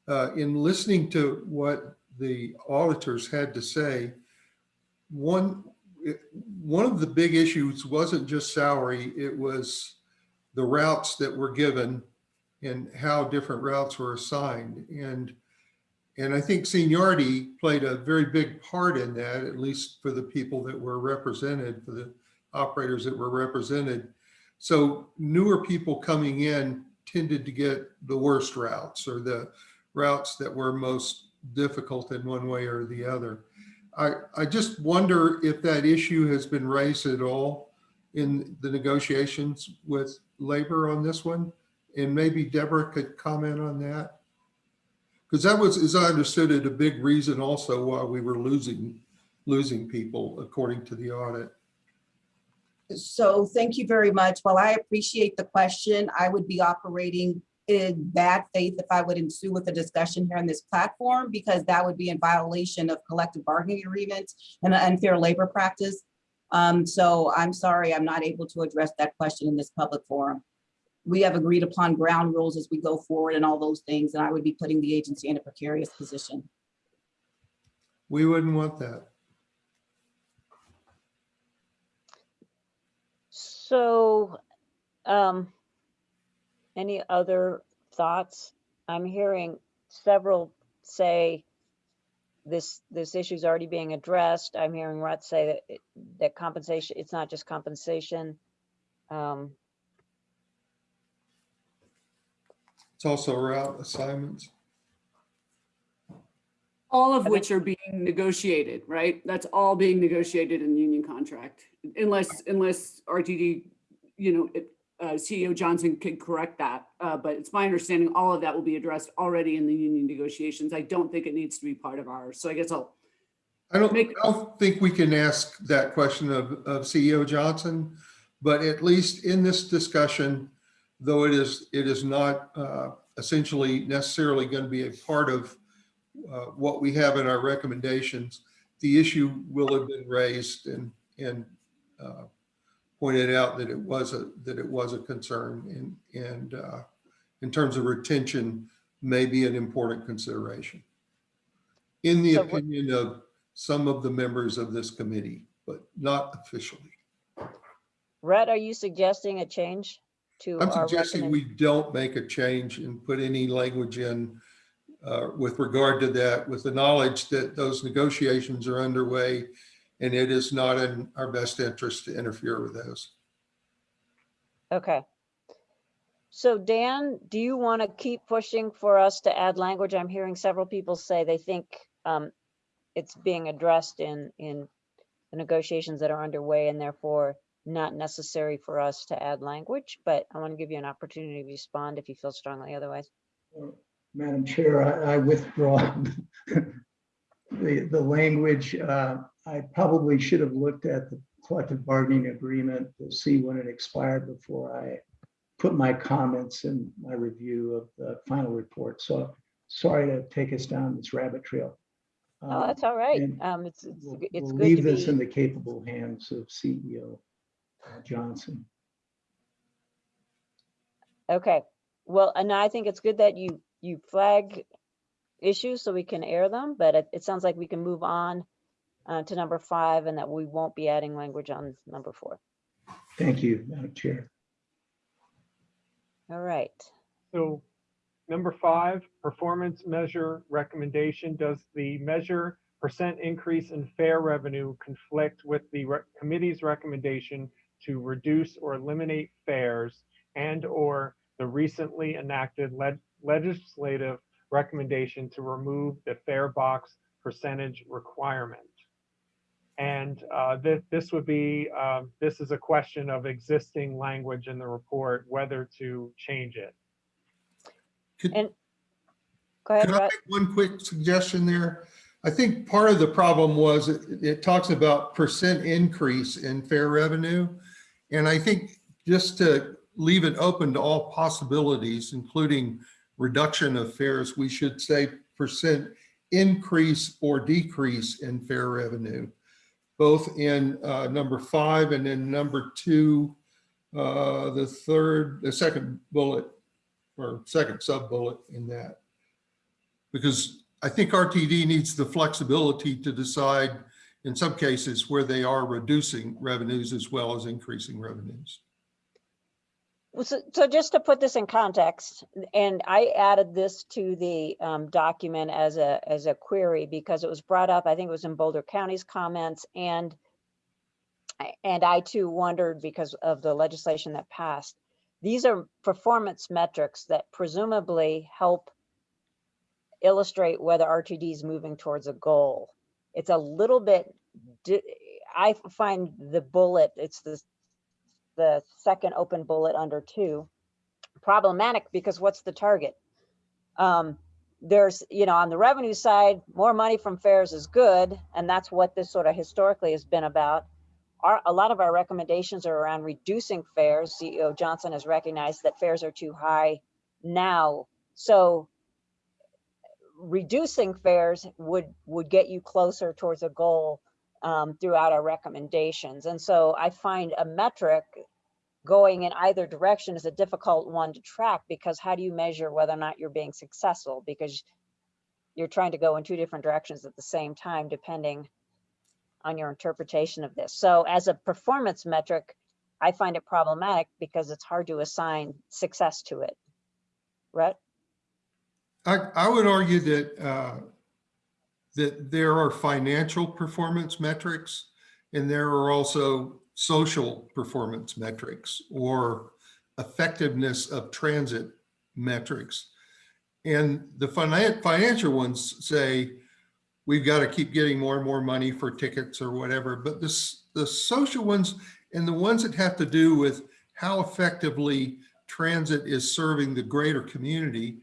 uh, in listening to what the auditors had to say, one, one of the big issues wasn't just salary, it was the routes that were given and how different routes were assigned. And, and I think seniority played a very big part in that, at least for the people that were represented, for the operators that were represented. So newer people coming in tended to get the worst routes or the routes that were most difficult in one way or the other. I, I just wonder if that issue has been raised at all in the negotiations with labor on this one? And maybe Deborah could comment on that? Because that was, as I understood it, a big reason also why we were losing, losing people according to the audit. So thank you very much. While I appreciate the question, I would be operating in bad faith if I would ensue with a discussion here on this platform, because that would be in violation of collective bargaining agreements and an unfair labor practice. Um, so I'm sorry, I'm not able to address that question in this public forum. We have agreed upon ground rules as we go forward and all those things, and I would be putting the agency in a precarious position. We wouldn't want that. So, um, any other thoughts? I'm hearing several say this, this issue is already being addressed. I'm hearing Rut say that, that compensation, it's not just compensation. Um, It's also route assignments. All of which are being negotiated, right? That's all being negotiated in the union contract, unless, unless RTD, you know, it- uh, CEO Johnson could correct that. Uh, But it's my understanding all of that will be addressed already in the union negotiations. I don't think it needs to be part of ours. So I guess I'll, I don't, Make- I don't think we can ask that question of, of CEO Johnson, but at least in this discussion, though it is, it is not uh, essentially necessarily going to be a part of uh, what we have in our recommendations, the issue will have been raised and, and uh, pointed out that it was a, that it was a concern and, and uh, in terms of retention, may be an important consideration. In the So opinion of some of the members of this committee, but not officially. Rhett, are you suggesting a change to I'm suggesting we don't make a change and put any language in uh, with regard to that, with the knowledge that those negotiations are underway and it is not in our best interest to interfere with those. Okay. So Dan, do you want to keep pushing for us to add language? I'm hearing several people say they think um, it's being addressed in, in the negotiations that are underway and therefore not necessary for us to add language, but I want to give you an opportunity to respond if you feel strongly otherwise. Madam Chair, I I withdraw the, the language. Uh, I probably should have looked at the collective bargaining agreement to see when it expired before I put my comments and my review of the final report. So sorry to take us down this rabbit trail. Oh, Um, that's all right. Um, it's, it's, We'll it's we'll good to leave this in the capable hands of CEO Johnson. okay. Well, and I think it's good that you, you flag issues so we can air them, but it, it sounds like we can move on uh, to number five and that we won't be adding language on number four. Thank you, Madam Chair. All right. So number five, performance measure recommendation. Does the measure percent increase in fare revenue conflict with the re- committee's recommendation to reduce or eliminate fares and or the recently enacted leg- legislative recommendation to remove the fare box percentage requirement? And uh, this, this would be, um, this is a question of existing language in the report, whether to change it. Could- And go ahead, Could I make one quick suggestion there? I think part of the problem was it, it talks about percent increase in fare revenue. And I think just to leave it open to all possibilities, including reduction of fares, we should say percent increase or decrease in fare revenue, both in uh, number five and in number two, uh, the third, the second bullet or second sub bullet in that. Because I think RTD needs the flexibility to decide in some cases where they are reducing revenues as well as increasing revenues. So, so just to put this in context, and I added this to the um, document as a, as a query because it was brought up, I think it was in Boulder County's comments and and I too wondered because of the legislation that passed. These are performance metrics that presumably help illustrate whether RTD is moving towards a goal. It's a little bit, I find the bullet, it's the the second open bullet under two, problematic because what's the target? Um, there's, you know, on the revenue side, more money from fares is good, and that's what this sort of historically has been about. Our, a lot of our recommendations are around reducing fares. CEO Johnson has recognized that fares are too high now. So reducing fares would, would get you closer towards a goal um, throughout our recommendations. And so I find a metric going in either direction is a difficult one to track because how do you measure whether or not you're being successful? Because you're trying to go in two different directions at the same time, depending on your interpretation of this. So as a performance metric, I find it problematic because it's hard to assign success to it. Rhett? I, I would argue that, uh, that there are financial performance metrics and there are also social performance metrics or effectiveness of transit metrics. And the finan- financial ones say, we've got to keep getting more and more money for tickets or whatever. But this, the social ones and the ones that have to do with how effectively transit is serving the greater community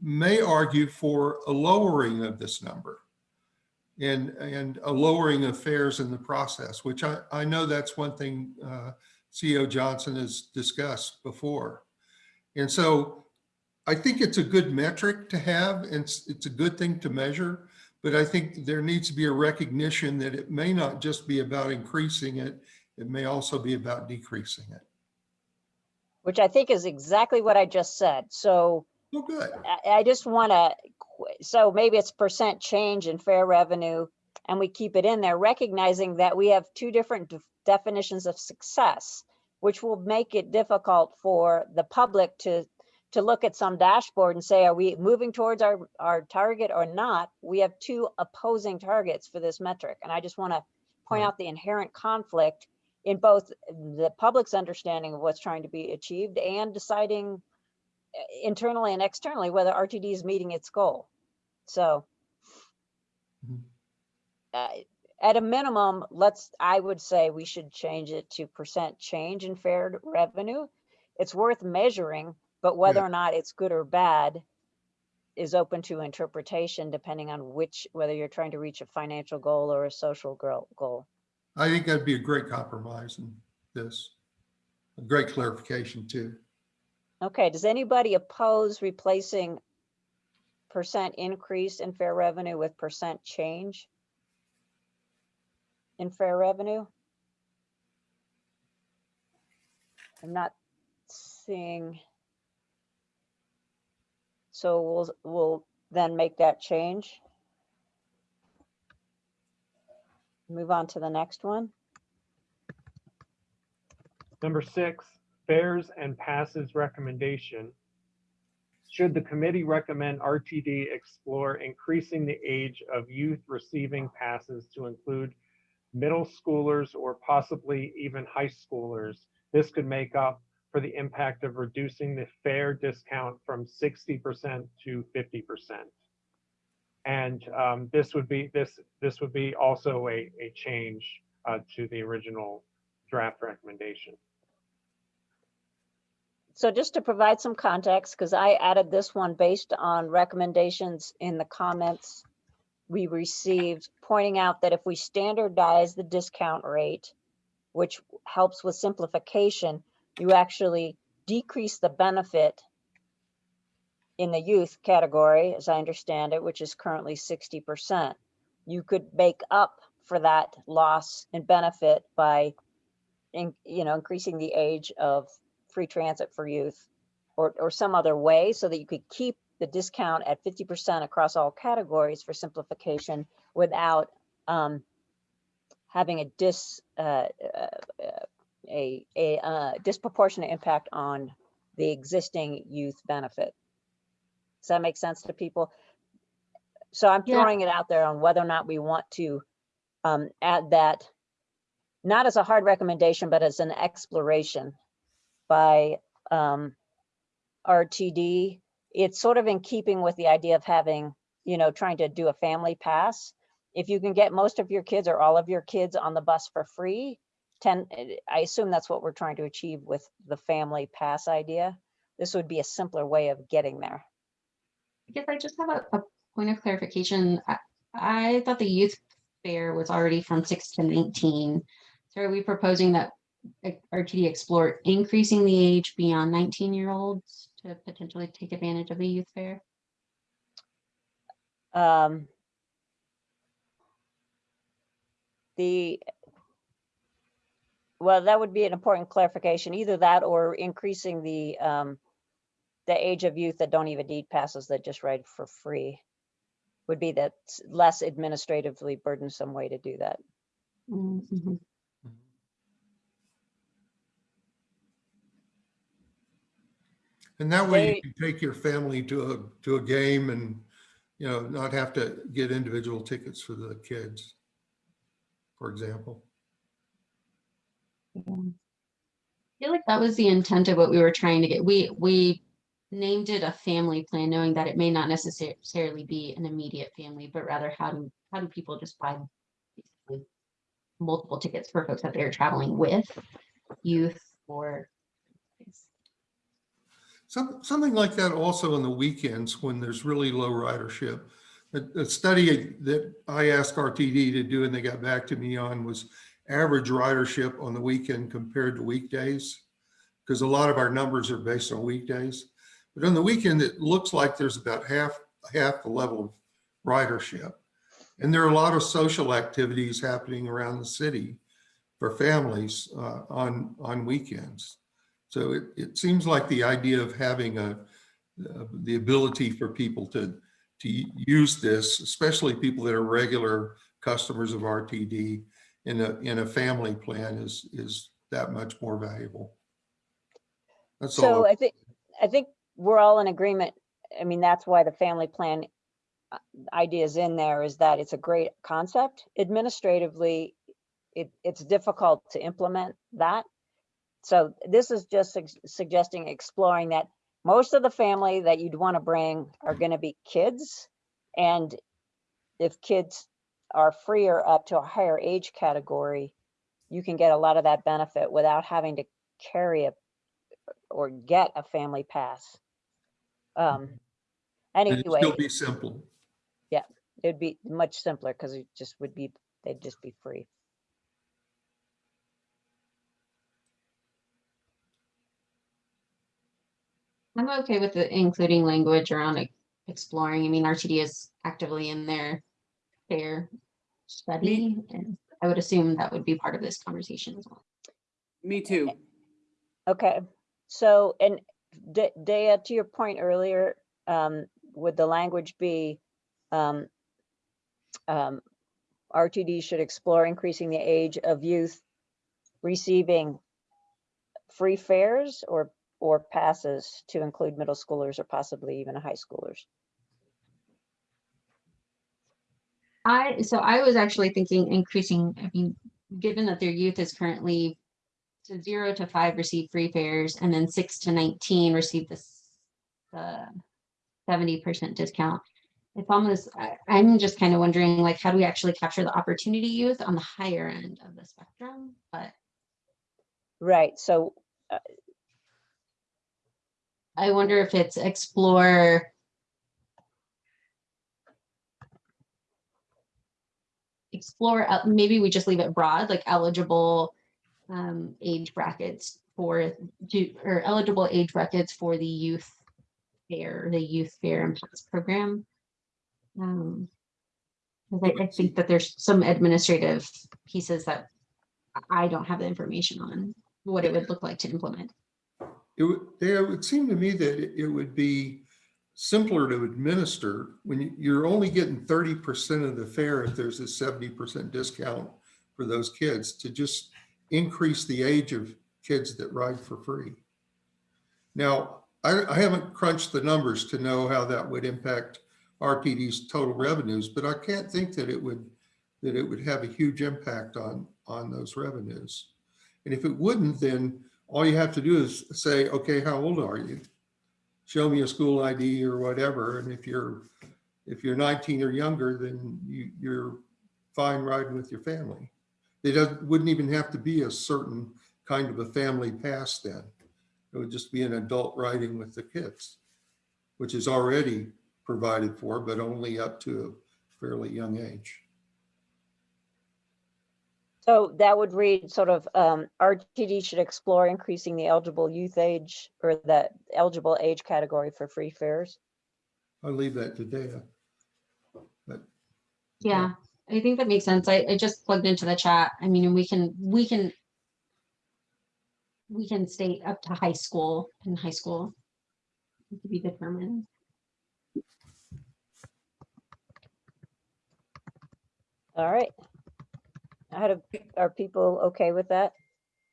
may argue for a lowering of this number and, and a lowering of fares in the process, which I, I know that's one thing uh, CEO Johnson has discussed before. And so I think it's a good metric to have and it's, it's a good thing to measure, but I think there needs to be a recognition that it may not just be about increasing it, it may also be about decreasing it. Which I think is exactly what I just said. So Well, good. I, I just want to, so maybe it's percent change in fare revenue and we keep it in there, recognizing that we have two different def- definitions of success, which will make it difficult for the public to, to look at some dashboard and say, are we moving towards our, our target or not? We have two opposing targets for this metric. And I just want to point hmm. out the inherent conflict in both the public's understanding of what's trying to be achieved and deciding internally and externally whether RTD is meeting its goal. So uh, at a minimum, let's, I would say we should change it to percent change in fare revenue. It's worth measuring, but whether Yeah. or not it's good or bad is open to interpretation depending on which, whether you're trying to reach a financial goal or a social goal. I think that'd be a great compromise in this. A great clarification too. Okay, does anybody oppose replacing percent increase in fare revenue with percent change in fare revenue? I'm not seeing. So we'll, we'll then make that change. Move on to the next one. Number six, fares and passes recommendation. Should the committee recommend RTD explore increasing the age of youth receiving passes to include middle schoolers or possibly even high schoolers? This could make up for the impact of reducing the fare discount from 60% to 50%. And um, this would be, this, this would be also a, a change uh, to the original draft recommendation. So just to provide some context, because I added this one based on recommendations in the comments we received, pointing out that if we standardize the discount rate, which helps with simplification, you actually decrease the benefit in the youth category, as I understand it, which is currently 60%. You could make up for that loss in benefit by, in, you know, increasing the age of free transit for youth or, or some other way so that you could keep the discount at 50% across all categories for simplification without um, having a dis, uh, uh, a, a uh, disproportionate impact on the existing youth benefit. Does that make sense to people? So I'm Yeah. throwing it out there on whether or not we want to um, add that, not as a hard recommendation, but as an exploration by um, RTD. It's sort of in keeping with the idea of having, you know, trying to do a family pass. If you can get most of your kids or all of your kids on the bus for free, 10, eh, I assume that's what we're trying to achieve with the family pass idea. This would be a simpler way of getting there. I guess I just have a, a point of clarification. I, I thought the youth fare was already from six to nineteen. So are we proposing that RTD explore increasing the age beyond nineteen year olds to potentially take advantage of the youth fare? Um, the, well, that would be an important clarification, either that or increasing the, um, the age of youth that don't even need passes that just ride for free would be that less administratively burdensome way to do that. Mhm. And that way They- you can take your family to a, to a game and, you know, not have to get individual tickets for the kids, for example. Yeah. I feel like that was the intent of what we were trying to get. We, we named it a family plan, knowing that it may not necessarily be an immediate family, but rather how do, how do people just buy multiple tickets for folks that they're traveling with, youth or Some, something like that also on the weekends when there's really low ridership. A, a study that I asked RTD to do and they got back to me on was average ridership on the weekend compared to weekdays. Because a lot of our numbers are based on weekdays. But on the weekend, it looks like there's about half, half the level of ridership. And there are a lot of social activities happening around the city for families uh, on, on weekends. So it, it seems like the idea of having a, uh, the ability for people to, to use this, especially people that are regular customers of RTD in a, in a family plan is, is that much more valuable. That's So all. I think, I think we're all in agreement. I mean, that's why the family plan uh, idea is in there is that it's a great concept. Administratively, it, it's difficult to implement that. So this is just sug- suggesting exploring that most of the family that you'd want to bring are going to be kids. And if kids are freer up to a higher age category, you can get a lot of that benefit without having to carry a or get a family pass. Um, And it'd still be simple. Yeah, it'd be much simpler because it just would be, they'd just be free. I'm okay with the including language around e- exploring. I mean, RTD is actively in their fare study, and I would assume that would be part of this conversation as well. Me too. Okay, so, and Da- Dea, to your point earlier, um, would the language be, um, um, RTD should explore increasing the age of youth receiving free fares or, or passes to include middle schoolers or possibly even high schoolers? I, so I was actually thinking increasing, I mean, given that their youth is currently to zero to five receive free fares and then six to nineteen receive this the seventy percent discount. It's almost, I, I'm just kind of wondering, like, how do we actually capture the opportunity youth on the higher end of the spectrum? But Right, so uh, I wonder if it's explore. Explore, maybe we just leave it broad, like eligible um, age brackets for, or eligible age brackets for the youth fare, the youth fare pass program. Um, I, I think that there's some administrative pieces that I don't have the information on, what it would look like to implement. It would, would seem to me that it- would be simpler to administer when you- you're only getting thirty percent of the fare if there's a seventy percent discount for those kids to just increase the age of kids that ride for free. Now, I, I haven't crunched the numbers to know how that would impact RTD's total revenues, but I can't think that it would, that it would have a huge impact on, on those revenues. And if it wouldn't, then all you have to do is say, okay, how old are you? Show me a school ID or whatever. And if you're, if you're 19 or younger, then you, you're fine riding with your family. It wouldn't even have to be a certain kind of a family pass then. It would just be an adult riding with the kids, which is already provided for, but only up to a fairly young age. So that would read sort of, um, RTD should explore increasing the eligible youth age or the eligible age category for free fares. I'll leave that to Dana. But Yeah, I think that makes sense. I, I just plugged into the chat. I mean, and we can, we can we can state up to high school and high school to be determined. All right. How do, are people okay with that?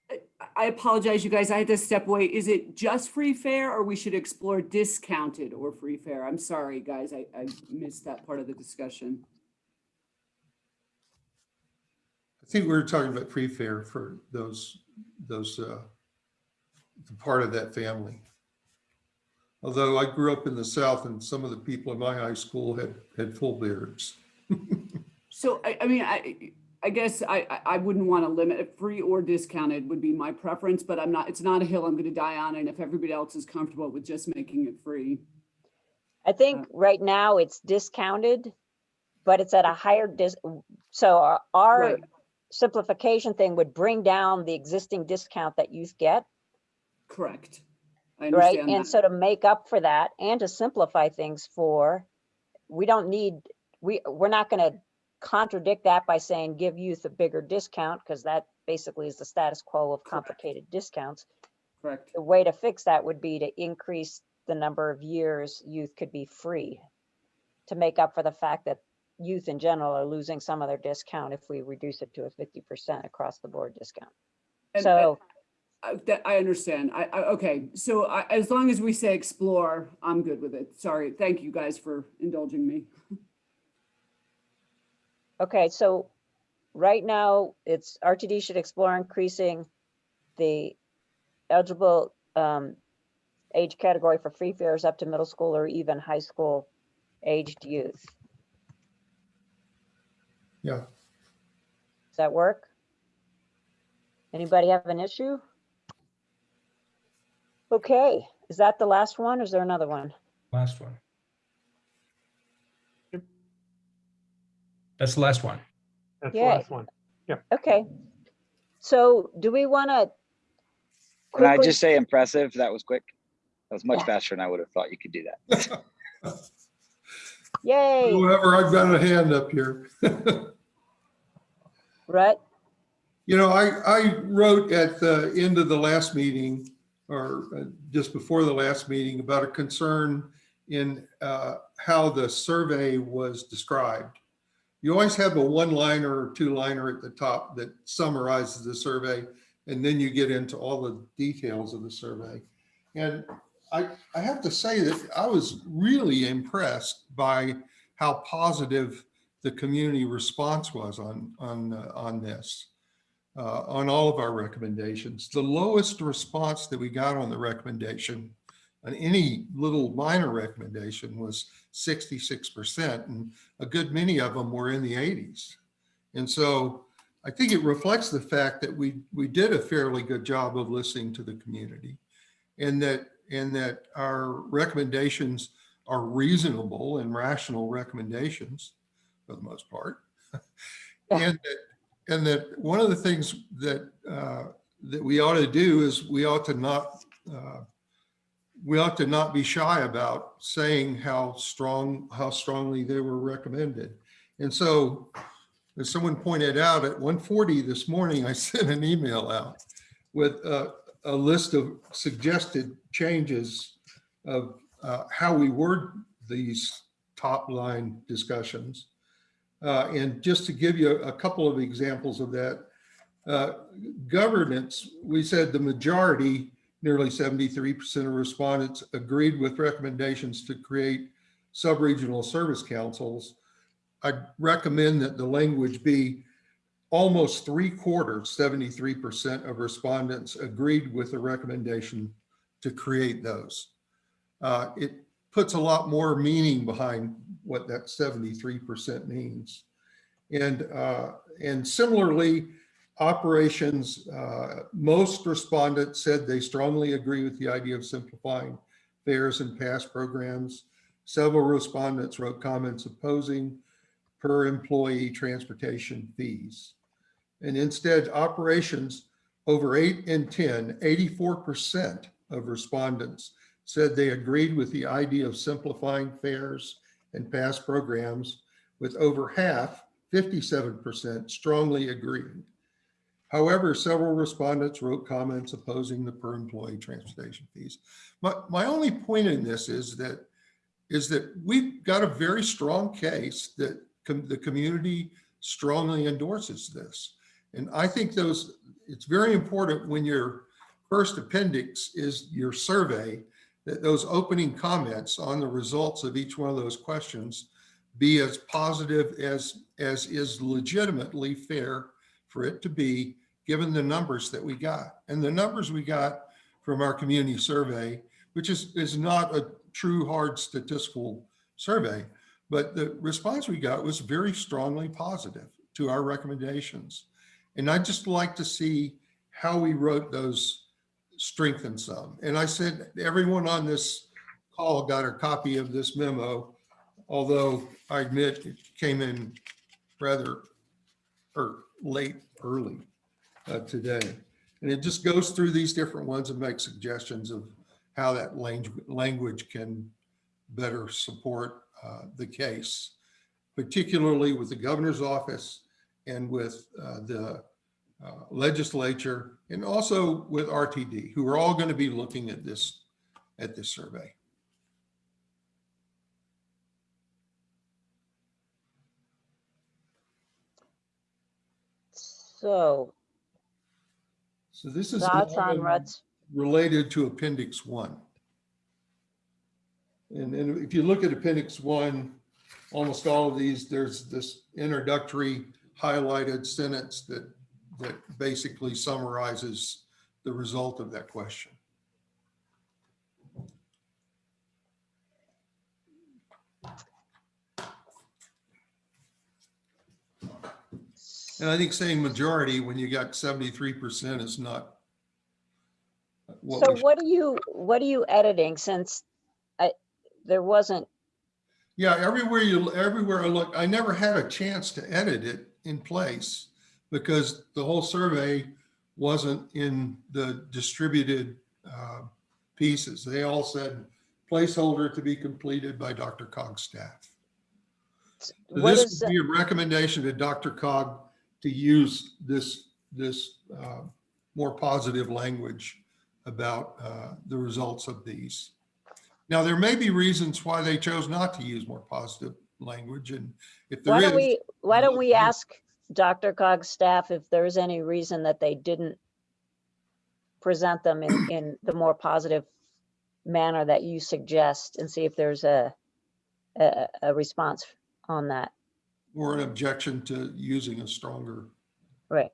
I- I apologize, you guys, I had to step away. Is it just free fare or we should explore discounted or free fare? I'm sorry, guys, I, I missed that part of the discussion. I think we were talking about free fare for those, those, uh, the part of that family. Although I grew up in the South and some of the people in my high school had, had full beards. So I, I mean, I, I guess I, I- I wouldn't want to limit it, free or discounted would be my preference, but I'm not, it's not a hill I'm gonna die on. And if everybody else is comfortable with just making it free. I think uh, right now it's discounted, but it's at a higher dis, so our- our Right. simplification thing would bring down the existing discount that youth get, Correct. I right? And that. so to make up for that and to simplify things for, we don't need, we, we're not gonna contradict that by saying give youth a bigger discount, because that basically is the status quo of complicated discounts. Correct. The way to fix that would be to increase the number of years youth could be free to make up for the fact that youth in general are losing some of their discount if we reduce it to a fifty percent across the board discount. And- So, I, that, I understand. I, I, okay, so I, as long as we say explore, I'm good with it. Sorry, thank you guys for indulging me. okay, so right now, it's RTD should explore increasing the eligible um, age category for free fares up to middle school or even high school aged youth. Yeah, Does that work? Anybody have an issue? Okay, is that the last one? or Is there another one? Last one. That's the last one. That's the Yay. last one. Okay. So do we want to? Can I just say impressive? That was quick. That was much Yeah. faster than I would have thought you could do that. Yay, whoever, I've got a hand up here. Rhett? You know, I, I wrote at the end of the last meeting, or uh, just before the last meeting, about a concern in uh, how the survey was described. You always have a one-liner or two-liner at the top that summarizes the survey, and then you get into all the details of the survey. And I, I have to say that I was really impressed by how positive the community response was on, on, uh, on this, uh, on all of our recommendations. The lowest response that we got on the recommendation, on any little minor recommendation was 66%, and a good many of them were in the 80s. And so I think it reflects the fact that we, we did a fairly good job of listening to the community and that, and that our recommendations are reasonable and rational recommendations for the most part. And that, and that one of the things that, uh, that we ought to do is we ought to not, uh, we ought to not be shy about saying how strong, how strongly they were recommended. And so, as someone pointed out, at 1:40 this morning, I sent an email out with a, a list of suggested changes of uh, how we word these top line discussions. Uh, And just to give you a couple of examples of that, uh, governance, we said the majority nearly 73% of respondents agreed with recommendations to create sub-regional service councils. I recommend that the language be almost three quarters, 73% of respondents agreed with the recommendation to create those. Uh, It puts a lot more meaning behind what that 73% means. And, uh, and similarly, operations, uh, most respondents said they strongly agree with the idea of simplifying fares and pass programs. Several respondents wrote comments opposing per employee transportation fees. And instead, operations over eight and 10, 84% of respondents said they agreed with the idea of simplifying fares and pass programs, with over half, 57%, strongly agreeing. However, several respondents wrote comments opposing the per employee transportation fees. My, my only point in this is that is that we've got a very strong case that com- the community strongly endorses this. And I think those, it's very important when your first appendix is your survey, that those opening comments on the results of each one of those questions be as positive as, as is legitimately fair for it to be, given the numbers that we got. And the numbers we got from our community survey, which is, is not a true hard statistical survey, but the response we got was very strongly positive to our recommendations. And I'd just like to see how we wrote those strengthen some. And I said, everyone on this call got a copy of this memo, although I admit it came in rather or late, early uh, today. And it just goes through these different ones and makes suggestions of how that language, language can better support uh, the case, particularly with the governor's office and with uh, the uh, legislature and also with RTD, who are all going to be looking at this, at this survey. So So this is thoughts on Ruts? related to Appendix One. And then if you look at Appendix One, almost all of these, there's this introductory highlighted sentence that, that basically summarizes the result of that question. And I think saying majority when you got 73% is not what So what are you, what are you editing since I, there wasn't, Yeah, everywhere you, everywhere I look, I never had a chance to edit it in place because the whole survey wasn't in the distributed uh, pieces. They all said placeholder to be completed by DRCOG's staff. So what This is, would be a recommendation to DRCOG to use this, this uh, more positive language about uh, the results of these. Now, there may be reasons why they chose not to use more positive language and if there why don't we, why don't we ask DRCOG's staff if there's any reason that they didn't present them in, in the more positive manner that you suggest and see if there's a, a, a response on that. Or an objection to using a stronger, Right.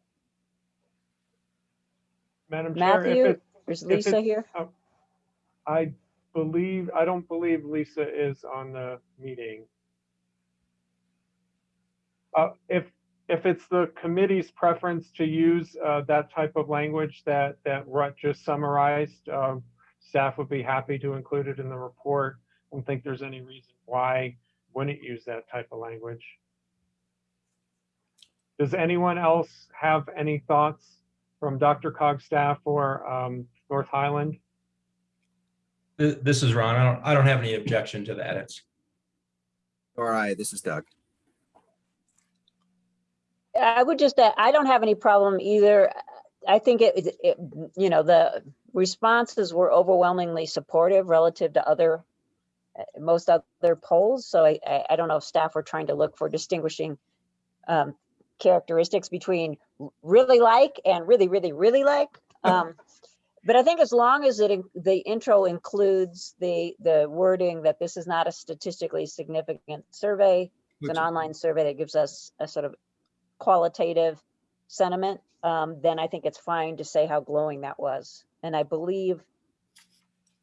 Madam Chair, if Matthew, it, is if Lisa it's- here? I believe, I don't believe Lisa is on the meeting. Uh, if, if it's the committee's preference to use, uh, that type of language that, that Rut just summarized, um, staff would be happy to include it in the report. I don't think there's any reason why wouldn't use that type of language. Does anyone else have any thoughts from DRCOG staff or, um, North Highland? This is Ron. I don't, I don't have any objection to the edits. All right, this is Doug. I would just, add, I don't have any problem either. I think it, it- it, you know, the responses were overwhelmingly supportive relative to other, uh, most other polls. So I, I, I don't know if staff were trying to look for distinguishing um, characteristics between really like and really, really, really like. Um, But I think as long as it, the intro includes the, the wording that this is not a statistically significant survey, it's an online survey that gives us a sort of qualitative sentiment, um, then I think it's fine to say how glowing that was. And I believe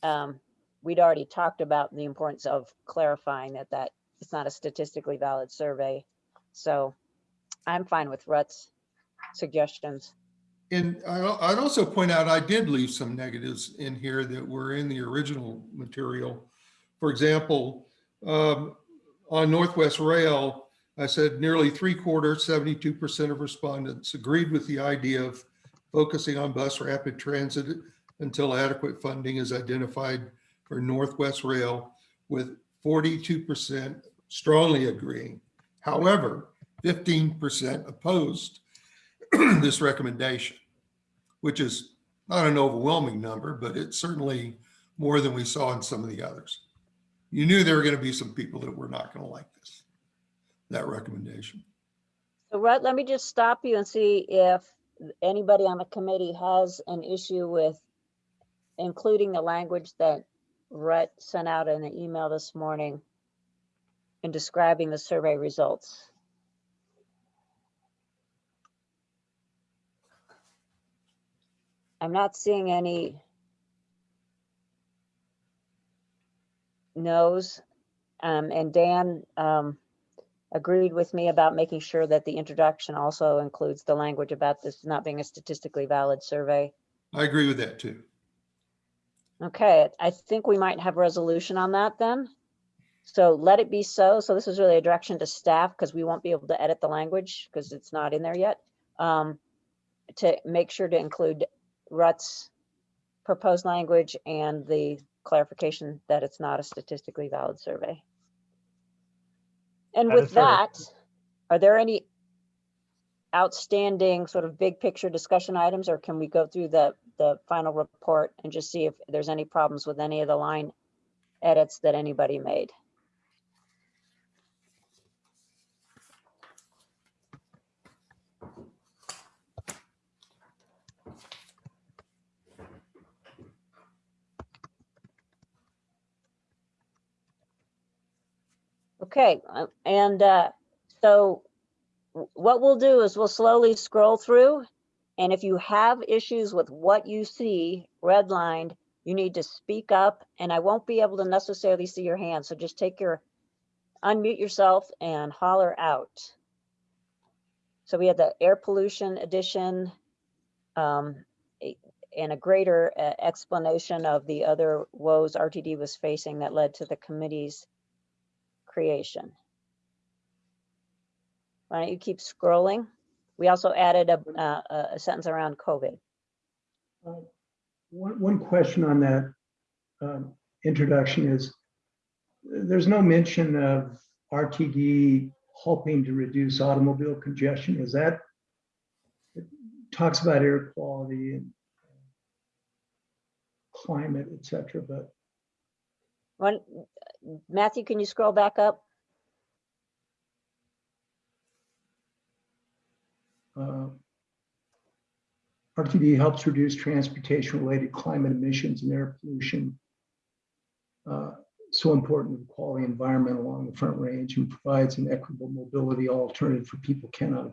um, we'd already talked about the importance of clarifying that that it's not a statistically valid survey. So I'm fine with Rut's suggestions. And I, I'd also point out, I did leave some negatives in here that were in the original material. For example, um, on Northwest Rail, I said nearly three quarters, 72% of respondents agreed with the idea of focusing on bus rapid transit until adequate funding is identified for Northwest Rail with 42% strongly agreeing. However, 15% opposed this recommendation, which is not an overwhelming number, but it's certainly more than we saw in some of the others. You knew there were going to be some people that were not going to like this, that recommendation. So Rut, let me just stop you and see if anybody on the committee has an issue with including the language that Rhett sent out in the email this morning in describing the survey results. I'm not seeing any no's. Um, and Dan, um, agreed with me about making sure that the introduction also includes the language about this not being a statistically valid survey. I agree with that too. Okay, I think we might have resolution on that then. So let it be so. So this is really a direction to staff because we won't be able to edit the language because it's not in there yet. Um, to make sure to include Rut's proposed language and the clarification that it's not a statistically valid survey. And with that, are there any outstanding sort of big picture discussion items, or can we go through the, the final report and just see if there's any problems with any of the line edits that anybody made? Okay, uh, and uh, so what we'll do is we'll slowly scroll through. And if you have issues with what you see redlined, you need to speak up and I won't be able to necessarily see your hand. So just take your, unmute yourself and holler out. So we had the air pollution edition um, and a greater uh, explanation of the other woes RTD was facing that led to the committee's creation. Why don't you keep scrolling? We also added a, uh, a a sentence around COVID. Uh, One, one question on that um, introduction is, there's no mention of RTD helping to reduce automobile congestion. Is that, it talks about air quality and climate, et cetera, but One, Matthew, can you scroll back up? uh, RTD helps reduce transportation-related climate emissions and air pollution. Uh, So important to the quality environment along the Front Range and provides an equitable mobility alternative for people cannot.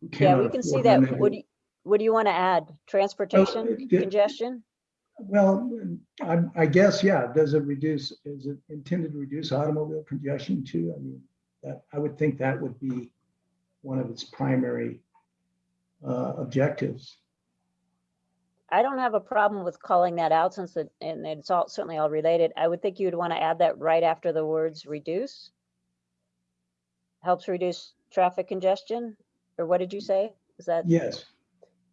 who Yeah, we can see that. What do you, what do you want to add? Transportation it- congestion? Well, I, I guess, yeah, does it reduce, is it intended to reduce automobile congestion too? I mean, that, I would think that would be one of its primary uh, objectives. I don't have a problem with calling that out since it, and it's all, certainly all related. I would think you'd want to add that right after the words reduce. Helps reduce traffic congestion, or what did you say? Is that Yes,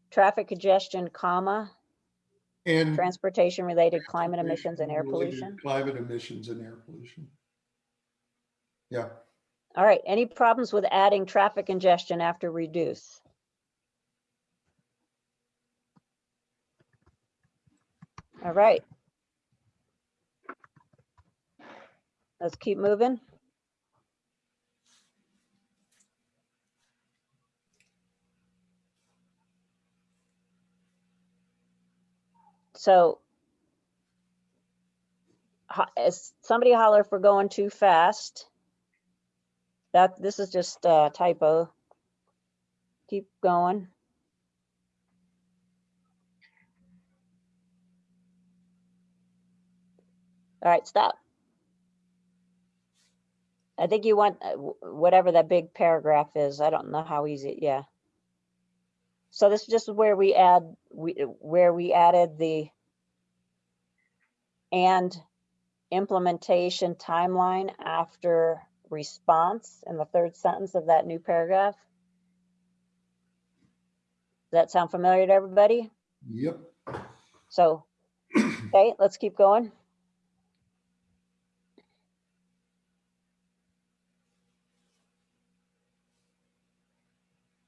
traffic congestion, comma, And. transportation related climate emissions and air related pollution? Climate emissions and air pollution. Yeah, All right, any problems with adding traffic congestion after reduce? All right. Let's keep moving. So is somebody holler if we're going too fast. That, this is just a typo. Keep going. All right, stop. I think you want uh, whatever that big paragraph is. I don't know how easy, yeah. So this is just where we add, we, where we added the and implementation timeline after response in the third sentence of that new paragraph. Does that sound familiar to everybody? Yep. So, okay, let's keep going.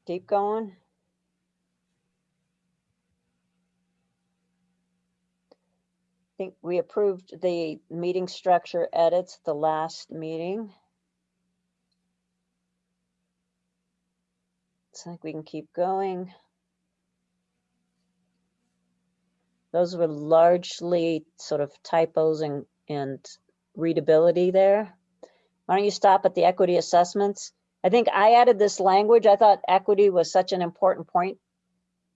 Keep going. Think we approved the meeting structure edits the last meeting. I think we can keep going. Those were largely sort of typos and, and readability there. Why don't you stop at the equity assessments? I think I added this language. I thought equity was such an important point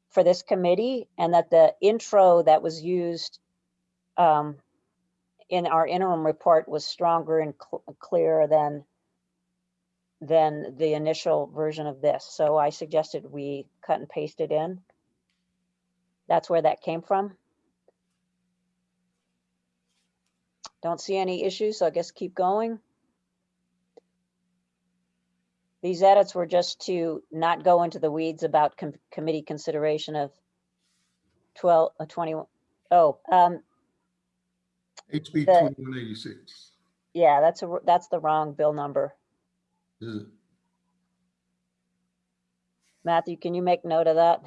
for this committee and that the intro that was used um, in our interim report was stronger and cl- clearer than than the initial version of this. So I suggested we cut and paste it in. That's where that came from. Don't see any issues, so I guess keep going. These edits were just to not go into the weeds about com- committee consideration of 12, uh, 21. Oh, um, HB The- twenty-one eighty-six. yeah, that's a, that's the wrong bill number. Is it? Matthew, can you make note of that?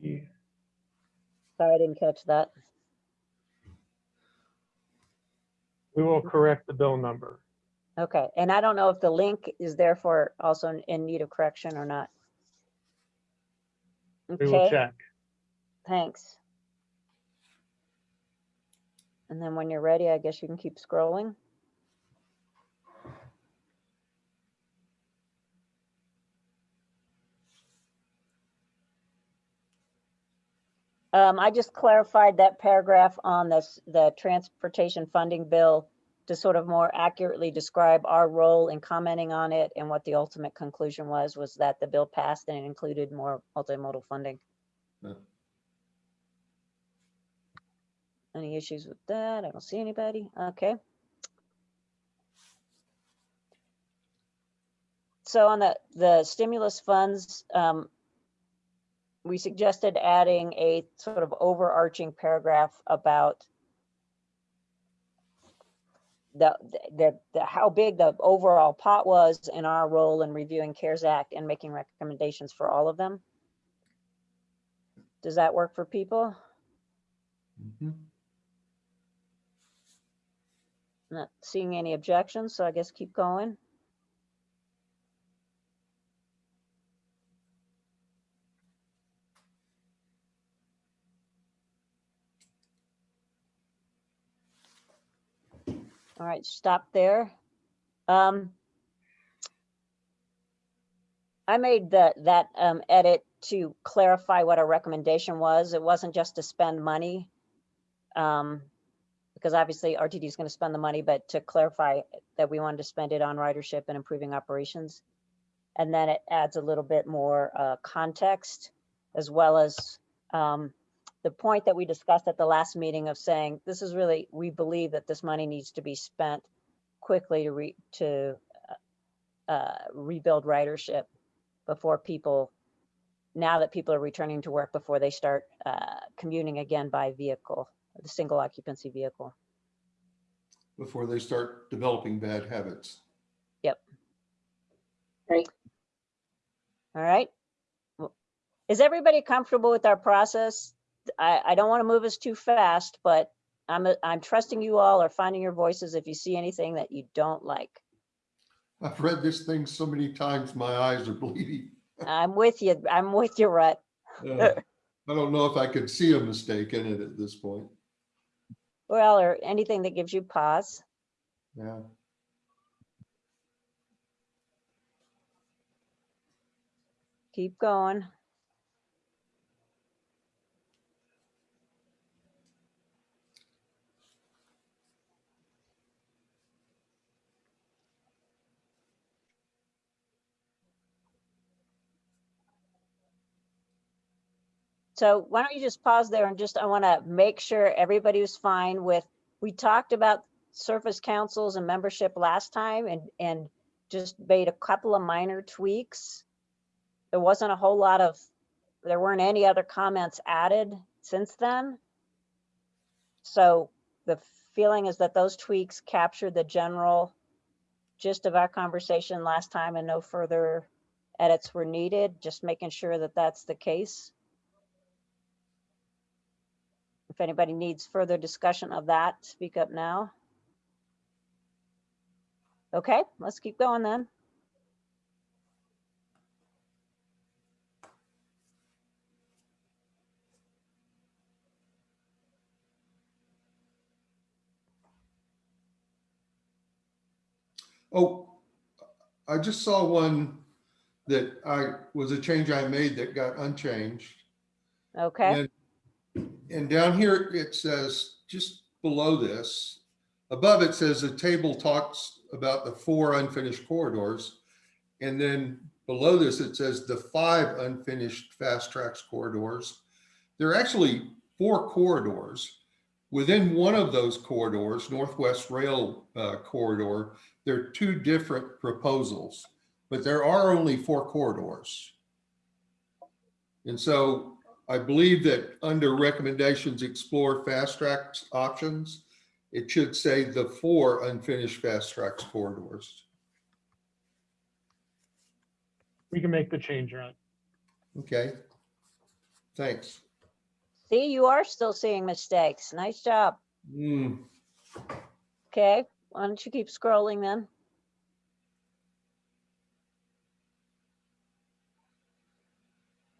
Yeah. Sorry, I didn't catch that. We will correct the bill number. Okay, and I don't know if the link is therefore also in- in need of correction or not. We will Okay, check. thanks. And then when you're ready, I guess you can keep scrolling. Um, I just clarified that paragraph on this, the transportation funding bill to sort of more accurately describe our role in commenting on it and what the ultimate conclusion was, was that the bill passed and it included more multimodal funding. Yeah. Any issues with that? I don't see anybody. Okay. So on the, the stimulus funds, um, we suggested adding a sort of overarching paragraph about the, the, the, how big the overall pot was and our role in reviewing CARES Act and making recommendations for all of them. Does that work for people? Mhm. Not seeing any objections, so I guess keep going. All right, stop there. Um, I made that, that um, edit to clarify what our recommendation was. It wasn't just to spend money. Um, because obviously RTD is going to spend the money, but to clarify that we wanted to spend it on ridership and improving operations. And then it adds a little bit more uh, context as well as um, the point that we discussed at the last meeting of saying, this is really, we believe that this money needs to be spent quickly to re, to uh, uh, rebuild ridership before people, now that people are returning to work, before they start uh, commuting again by vehicle, the single occupancy vehicle. Before they start developing bad habits. Yep. Great. All right. Well, Is everybody comfortable with our process? I, I don't want to move us too fast, but I'm, I'm trusting you all are finding your voices if you see anything that you don't like. I've read this thing so many times, my eyes are bleeding. I'm with you. I'm with you, Rhett. Uh, I don't know if I could see a mistake in it at this point. Well, or anything that gives you pause. Yeah. Keep going. So why don't you just pause there and just, I want to make sure everybody was fine with, we talked about service councils and membership last time and, and just made a couple of minor tweaks. There wasn't a whole lot of, there weren't any other comments added since then. So the feeling is that those tweaks captured the general gist of our conversation last time and no further edits were needed, just making sure that that's the case. If anybody needs further discussion of that, speak up now. Okay, let's keep going then. Oh, I just saw one that I, was a change I made that got unchanged. Okay, And, and down here, it says, just below this, above it says the table talks about the four unfinished corridors. And then below this, it says the five unfinished FasTracks corridors. There are actually four corridors. Within one of those corridors, Northwest Rail uh, Corridor, there are two different proposals, but there are only four corridors. And so I believe that under recommendations, explore FasTracks options, it should say the four unfinished FasTracks corridors. We can make the change, Ron. Okay. Thanks. see, you are still seeing mistakes. Nice job. Hmm. Okay, why don't you keep scrolling then?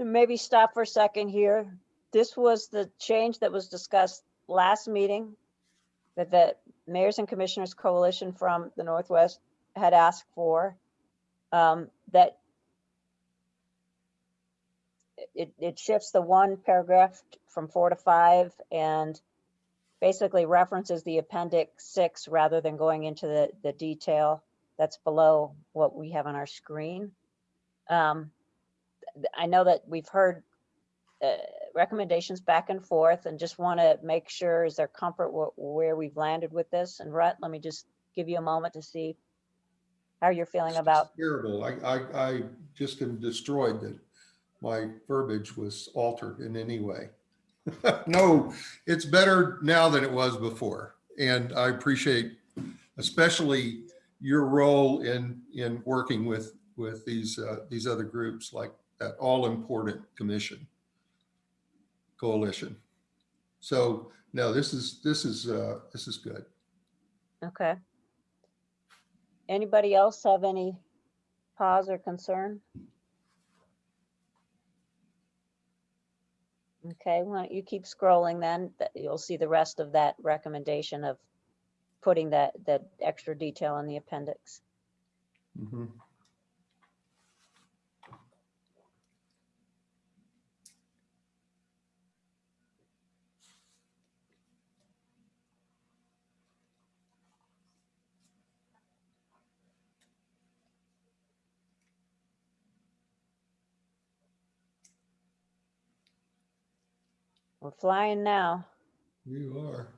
Maybe stop for a second here. This was the change that was discussed last meeting that the Mayors and Commissioners Coalition from the Northwest had asked for. um, That it, it shifts the one paragraph from four to five and basically references the appendix six rather than going into the, the detail that's below what we have on our screen. Um, I know that we've heard uh, recommendations back and forth and just want to make sure is there comfort where we've landed with this? And Rhett, let me just give you a moment to see how you're feeling about, Terrible. I, I, I just am destroyed that my verbiage was altered in any way. No, it's better now than it was before. And I appreciate especially your role in, in working with, with these, uh, these other groups like that all important commission coalition. So no, this is, this is, uh, this is good. okay. Anybody else have any pause or concern? Okay, why don't you keep scrolling then? You'll see the rest of that recommendation of putting that, that extra detail in the appendix. Mhm. We're flying now. You are.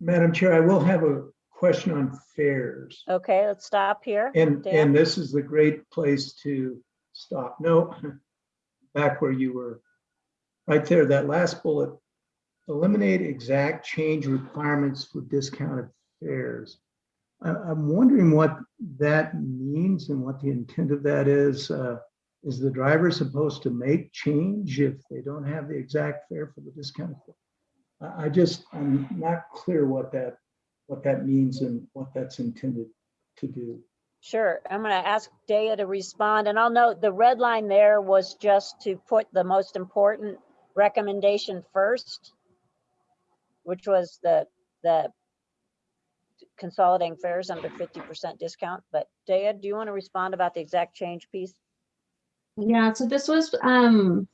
Madam Chair, I will have a question on fares. Okay, let's stop here. And, Dan? and this is the great place to stop. No, back where you were, right there, that last bullet. Eliminate exact change requirements for discounted fares. I, I'm wondering what that means and what the intent of that is. Uh, Is the driver supposed to make change if they don't have the exact fare for the discounted? fare? I, I just, I'm not clear what that, what that means and what that's intended to do. Sure, I'm gonna ask Daya to respond, and I'll note the red line there was just to put the most important recommendation first, which was the, the consolidating fares under fifty percent discount, but Daya, do you want to respond about the exact change piece? Yeah, so this was um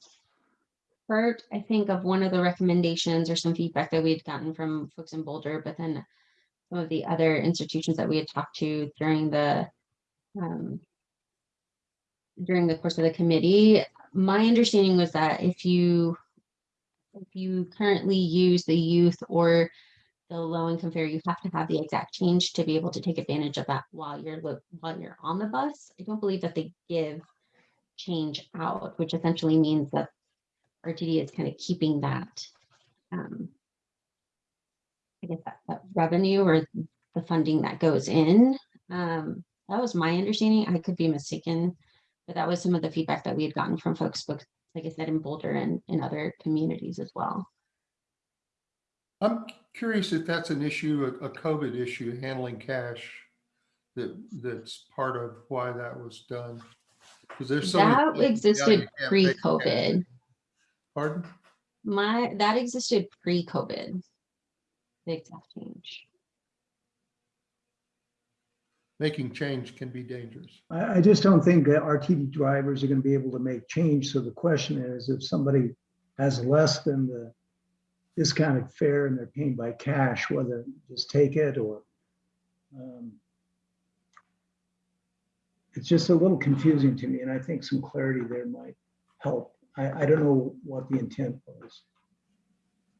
part, I think, of one of the recommendations or some feedback that we had gotten from folks in Boulder, but then some of the other institutions that we had talked to during the um during the course of the committee. My understanding was that if you if you currently use the youth or the low income fare, you have to have the exact change to be able to take advantage of that while you're while you're on the bus. I don't believe that they give change out, which essentially means that RTD is kind of keeping that um I guess that, that revenue or the funding that goes in. Um, that was my understanding. I could be mistaken, but that was some of the feedback that we had gotten from folks, like I said, in Boulder and in other communities as well. I'm curious if that's an issue, a COVID issue, handling cash, that, that's part of why that was done. Because there's so. That existed you can't pay cash. pre-COVID. Pardon? My, that existed pre-COVID. The exact change. Making change can be dangerous. I, I just don't think that RTD drivers are gonna be able to make change. So the question is, if somebody has less than the discounted fare and they're paying by cash, whether just take it or um, it's just a little confusing to me, and I think some clarity there might help. I, I don't know what the intent was.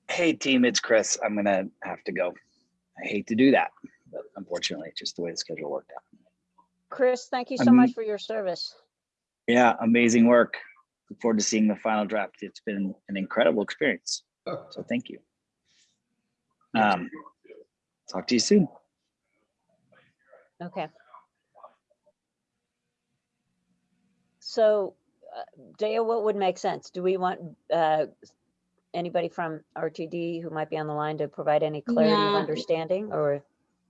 Hey, team, it's Chris. I'm gonna have to go. I hate to do that, but unfortunately, it's just the way the schedule worked out. Chris, thank you so much Um, for your service. Yeah, amazing work. Look forward to seeing the final draft. It's been an incredible experience. So thank you. Um, talk to you soon. Okay. So, uh, Daya, what would make sense? Do we want uh, anybody from RTD who might be on the line to provide any clarity of understanding or?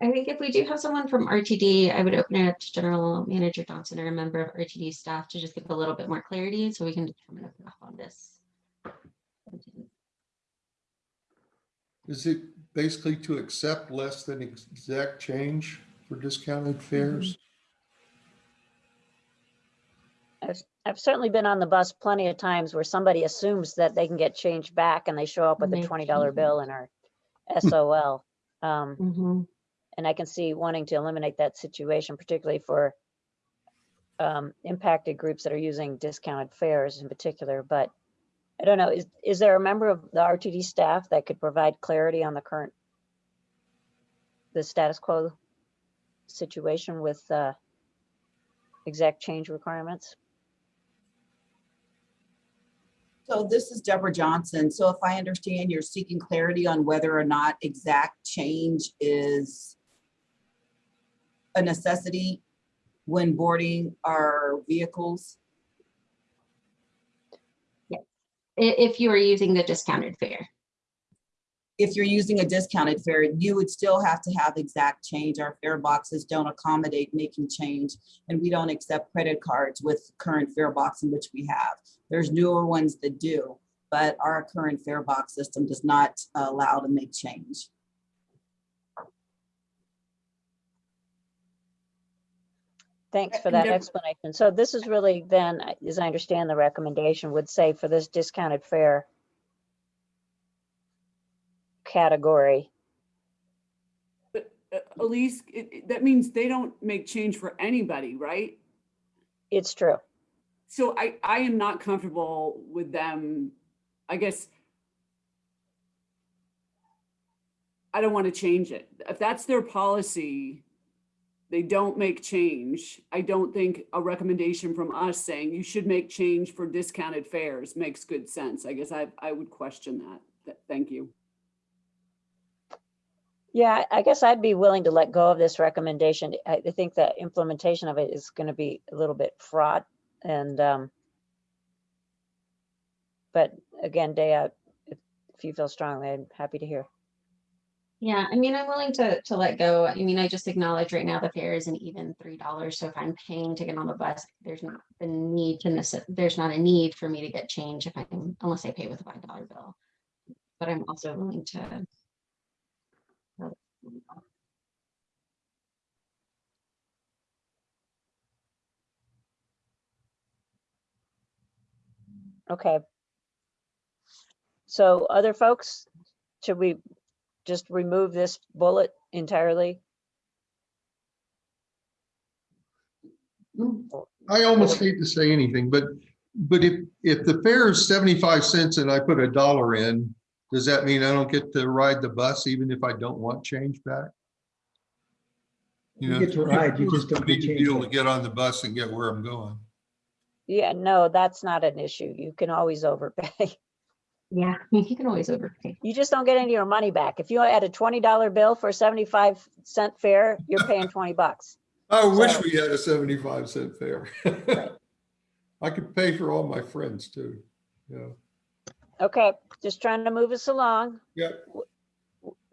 I think if we do have someone from RTD, I would open it up to General Manager Johnson or a member of RTD staff to just give a little bit more clarity so we can determine a path on this. Is it basically to accept less than exact change for discounted fares? I've, I've certainly been on the bus plenty of times where somebody assumes that they can get change back and they show up with a twenty dollar bill and are SOL. Um, Mhm. And I can see wanting to eliminate that situation, particularly for um, impacted groups that are using discounted fares in particular, but I don't know, is, is there a member of the RTD staff that could provide clarity on the current, the status quo situation with uh, exact change requirements? So this is Debra Johnson. So if I understand, you're seeking clarity on whether or not exact change is a necessity when boarding our vehicles? I- If you are using the discounted fare. If you're using a discounted fare, you would still have to have exact change. Our fare boxes don't accommodate making change, and we don't accept credit cards with current fare box in which we have. There's newer ones that do, but our current fare box system does not allow to make change. Thanks for that explanation. So this is really then, as I understand the recommendation would say for this discounted fare category, But uh, Elise, it, it- that means they don't make change for anybody, right? it's true. So I, I am not comfortable with them, I guess. I don't want to change it. If that's their policy, they don't make change. I don't think a recommendation from us saying you should make change for discounted fares makes good sense. I guess I, I would question that. Th- Thank you. Yeah, I guess I'd be willing to let go of this recommendation. I think the implementation of it is going to be a little bit fraught and, um, but again, if if you feel strongly, I'm happy to hear. Yeah, I mean, I'm willing to, to let go. I mean, I just acknowledge right now the fare is an even three dollars. So if I'm paying to get on the bus, there's not the need to there's not a need for me to get change if I'm, unless I pay with a five dollar bill. But I'm also willing to. Okay. So other folks, should we just remove this bullet entirely? I almost hate to say anything, but, but if, if the fare is 75 cents and I put a dollar in, does that mean I don't get to ride the bus even if I don't want change back? You get to ride, you just don't Big get change deal to get on the bus and get where I'm going. Yeah, no, that's not an issue. You can always overpay. Yeah, you can always overpay. You just don't get any of your money back. If you had a twenty dollar bill for a seventy-five cent fare, you're paying twenty bucks. I wish So- we had a 75 cent fare. I could pay for all my friends too. Yeah, Okay, just trying to move us along. yeah.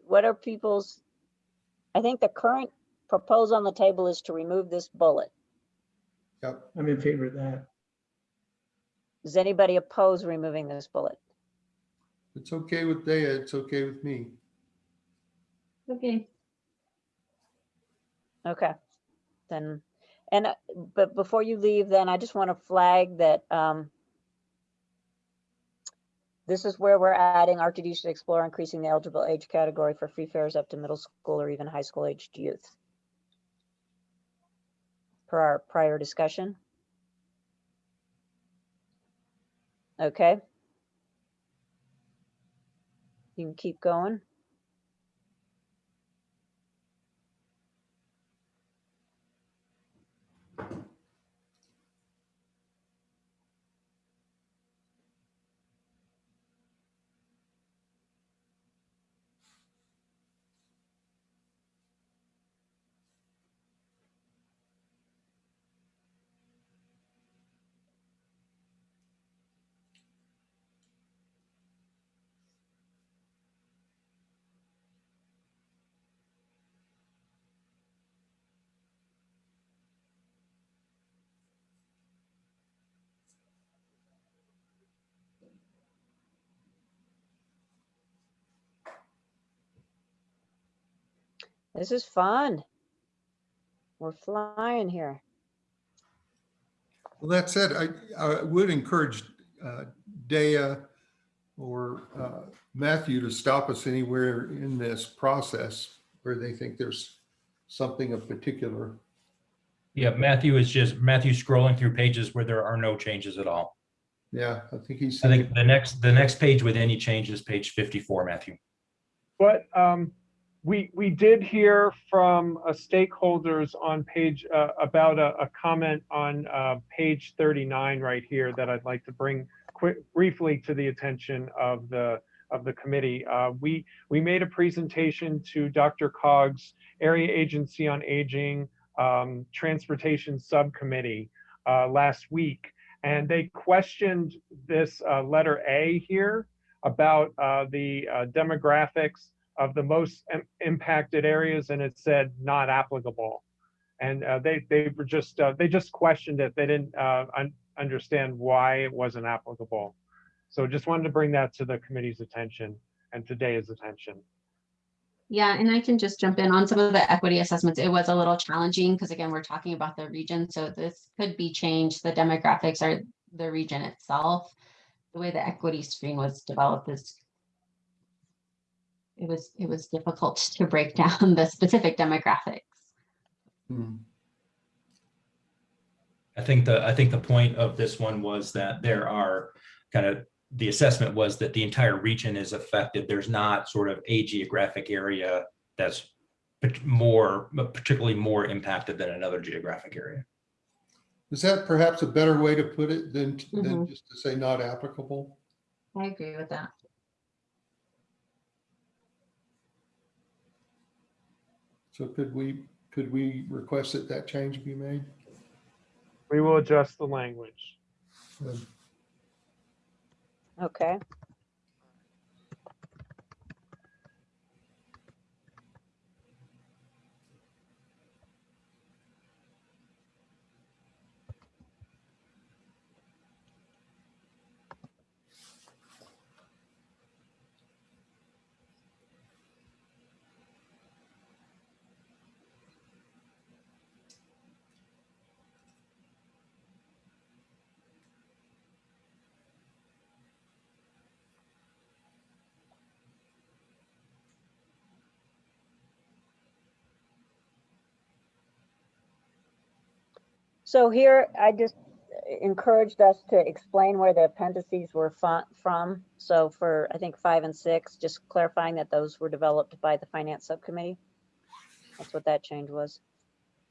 What are people's? I think the current proposal on the table is to remove this bullet. I'm in favor of that. Does anybody oppose removing this bullet? It's okay with Daya, it's okay with me. Okay. Okay, then, and, uh, but before you leave, then I just want to flag that, um, this is where we're adding RTD should explore increasing the eligible age category for free fares up to middle school or even high school aged youth. Per our prior discussion. Okay. You can keep going. This is fun. We're flying here. Well, that said, I, I would encourage uh, Daya or uh, Matthew to stop us anywhere in this process where they think there's something of particular. Yeah, Matthew is just, Matthew scrolling through pages where there are no changes at all. Yeah, I think he's. I think the next, the next page with any changes, page 54, Matthew. But um, we, we did hear from uh, stakeholders on page, uh, about a, a comment on uh, page 39 right here that I'd like to bring quick, briefly to the attention of the, of the committee. Uh, We, we made a presentation to DRCOG's Area Agency on Aging um, Transportation Subcommittee uh, last week. And they questioned this letter A here about the demographics of the most im- impacted areas, and it said not applicable. And uh, they they were just uh, they just questioned it. They didn't uh, un- understand why it wasn't applicable. So just wanted to bring that to the committee's attention and today's attention. Yeah, and I can just jump in on some of the equity assessments. It was a little challenging because again, we're talking about the region, so this could be changed. The demographics are the region itself. The way the equity screen was developed is it was, it was difficult to break down the specific demographics. Hmm. I think the, I think the point of this one was that there are kind of, the assessment was that the entire region is affected. There's not sort of a geographic area that's more, particularly more impacted than another geographic area. Is that perhaps a better way to put it than, than Mhm. just to say not applicable? I agree with that. So could we, could we request that that change be made? We will adjust the language. Okay. So here, I just encouraged us to explain where the appendices were from. So for, I think, five and six, just clarifying that those were developed by the finance subcommittee. That's what that change was.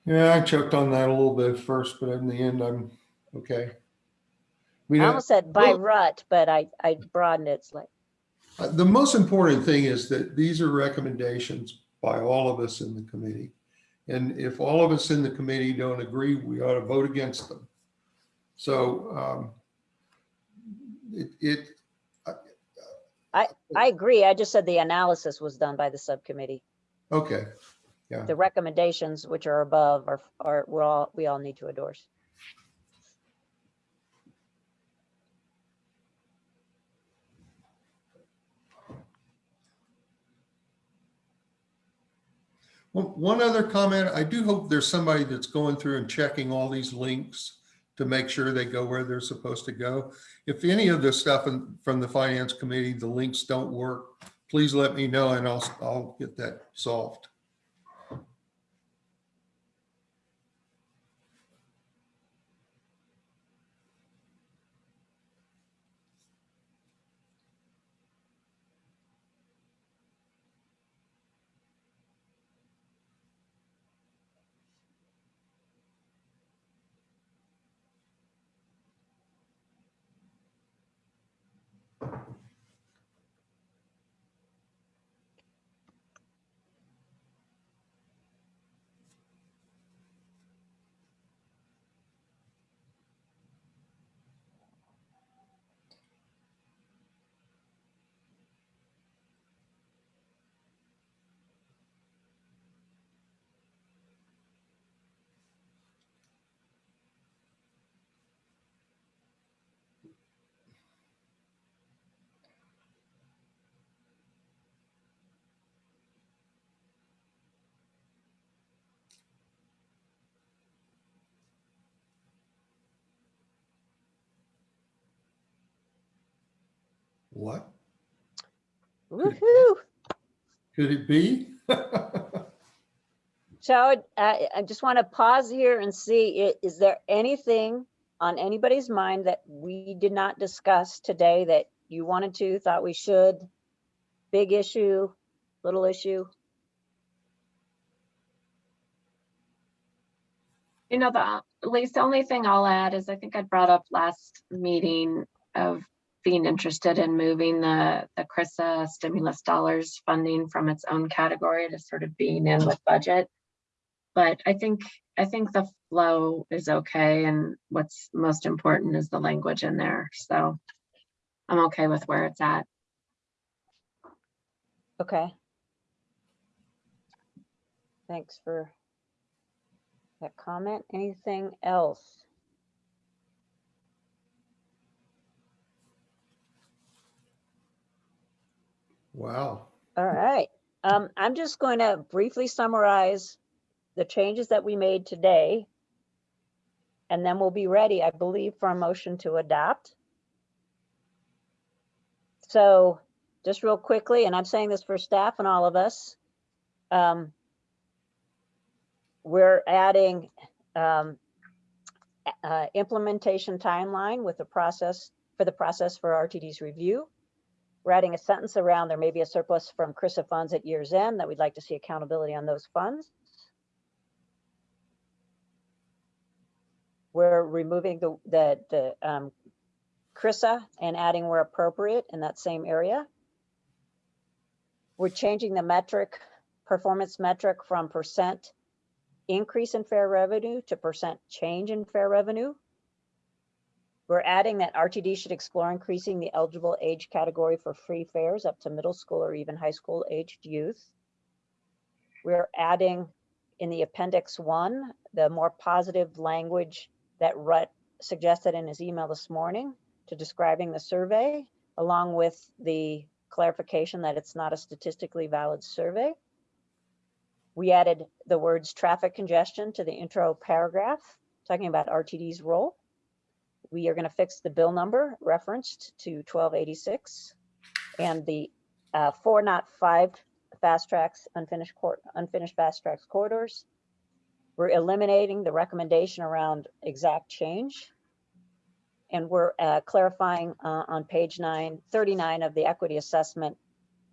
Yeah, I choked on that a little bit first, but in the end, I'm okay. We I almost said by well- rut, but I, I broadened it slightly. Uh, The most important thing is that these are recommendations by all of us in the committee. And if all of us in the committee don't agree, we ought to vote against them. So um, it, it, I I agree. I just said the analysis was done by the subcommittee. okay, Yeah. The recommendations, which are above, are, are, we're all, we all need to endorse. One other comment, I do hope there's somebody that's going through and checking all these links to make sure they go where they're supposed to go. If any of the stuff in- from the finance committee, the links don't work, please let me know and I'll, I'll get that solved. What Woohoo! could it be? So I, I I just want to pause here and see, is there anything on anybody's mind that we did not discuss today that you wanted to, thought we should? Big issue, little issue? You know, the, at least the only thing I'll add is I think I brought up last meeting of being interested in moving the, the CRRSAA stimulus dollars funding from its own category to sort of being in with budget. But I think, I think the flow is okay and what's most important is the language in there. So I'm okay with where it's at. Okay. Thanks for that comment. Anything else? Wow. All right, um, I'm just going to briefly summarize the changes that we made today. And then we'll be ready, I believe, for a motion to adopt. So just real quickly, and I'm saying this for staff and all of us. um, We're adding um, uh, implementation timeline with the process, for the process for RTD's review. We're adding a sentence around there may be a surplus from CRRSAA funds at year's end that we'd like to see accountability on those funds. We're removing the, the, the um, CRRSAA and adding where appropriate in that same area. We're changing the metric, performance metric from percent increase in fare revenue to percent change in fare revenue. We're adding that RTD should explore increasing the eligible age category for free fares up to middle school or even high school aged youth. We're adding in the appendix one, the more positive language that Rut suggested in his email this morning to describing the survey, along with the clarification that it's not a statistically valid survey. We added the words traffic congestion to the intro paragraph, talking about RTD's role. We are going to fix the bill number referenced to 1286 and the uh, four, not five FasTracks, unfinished court, unfinished FasTracks corridors. We're eliminating the recommendation around exact change. And we're uh, clarifying uh, on page nine, 39 of the equity assessment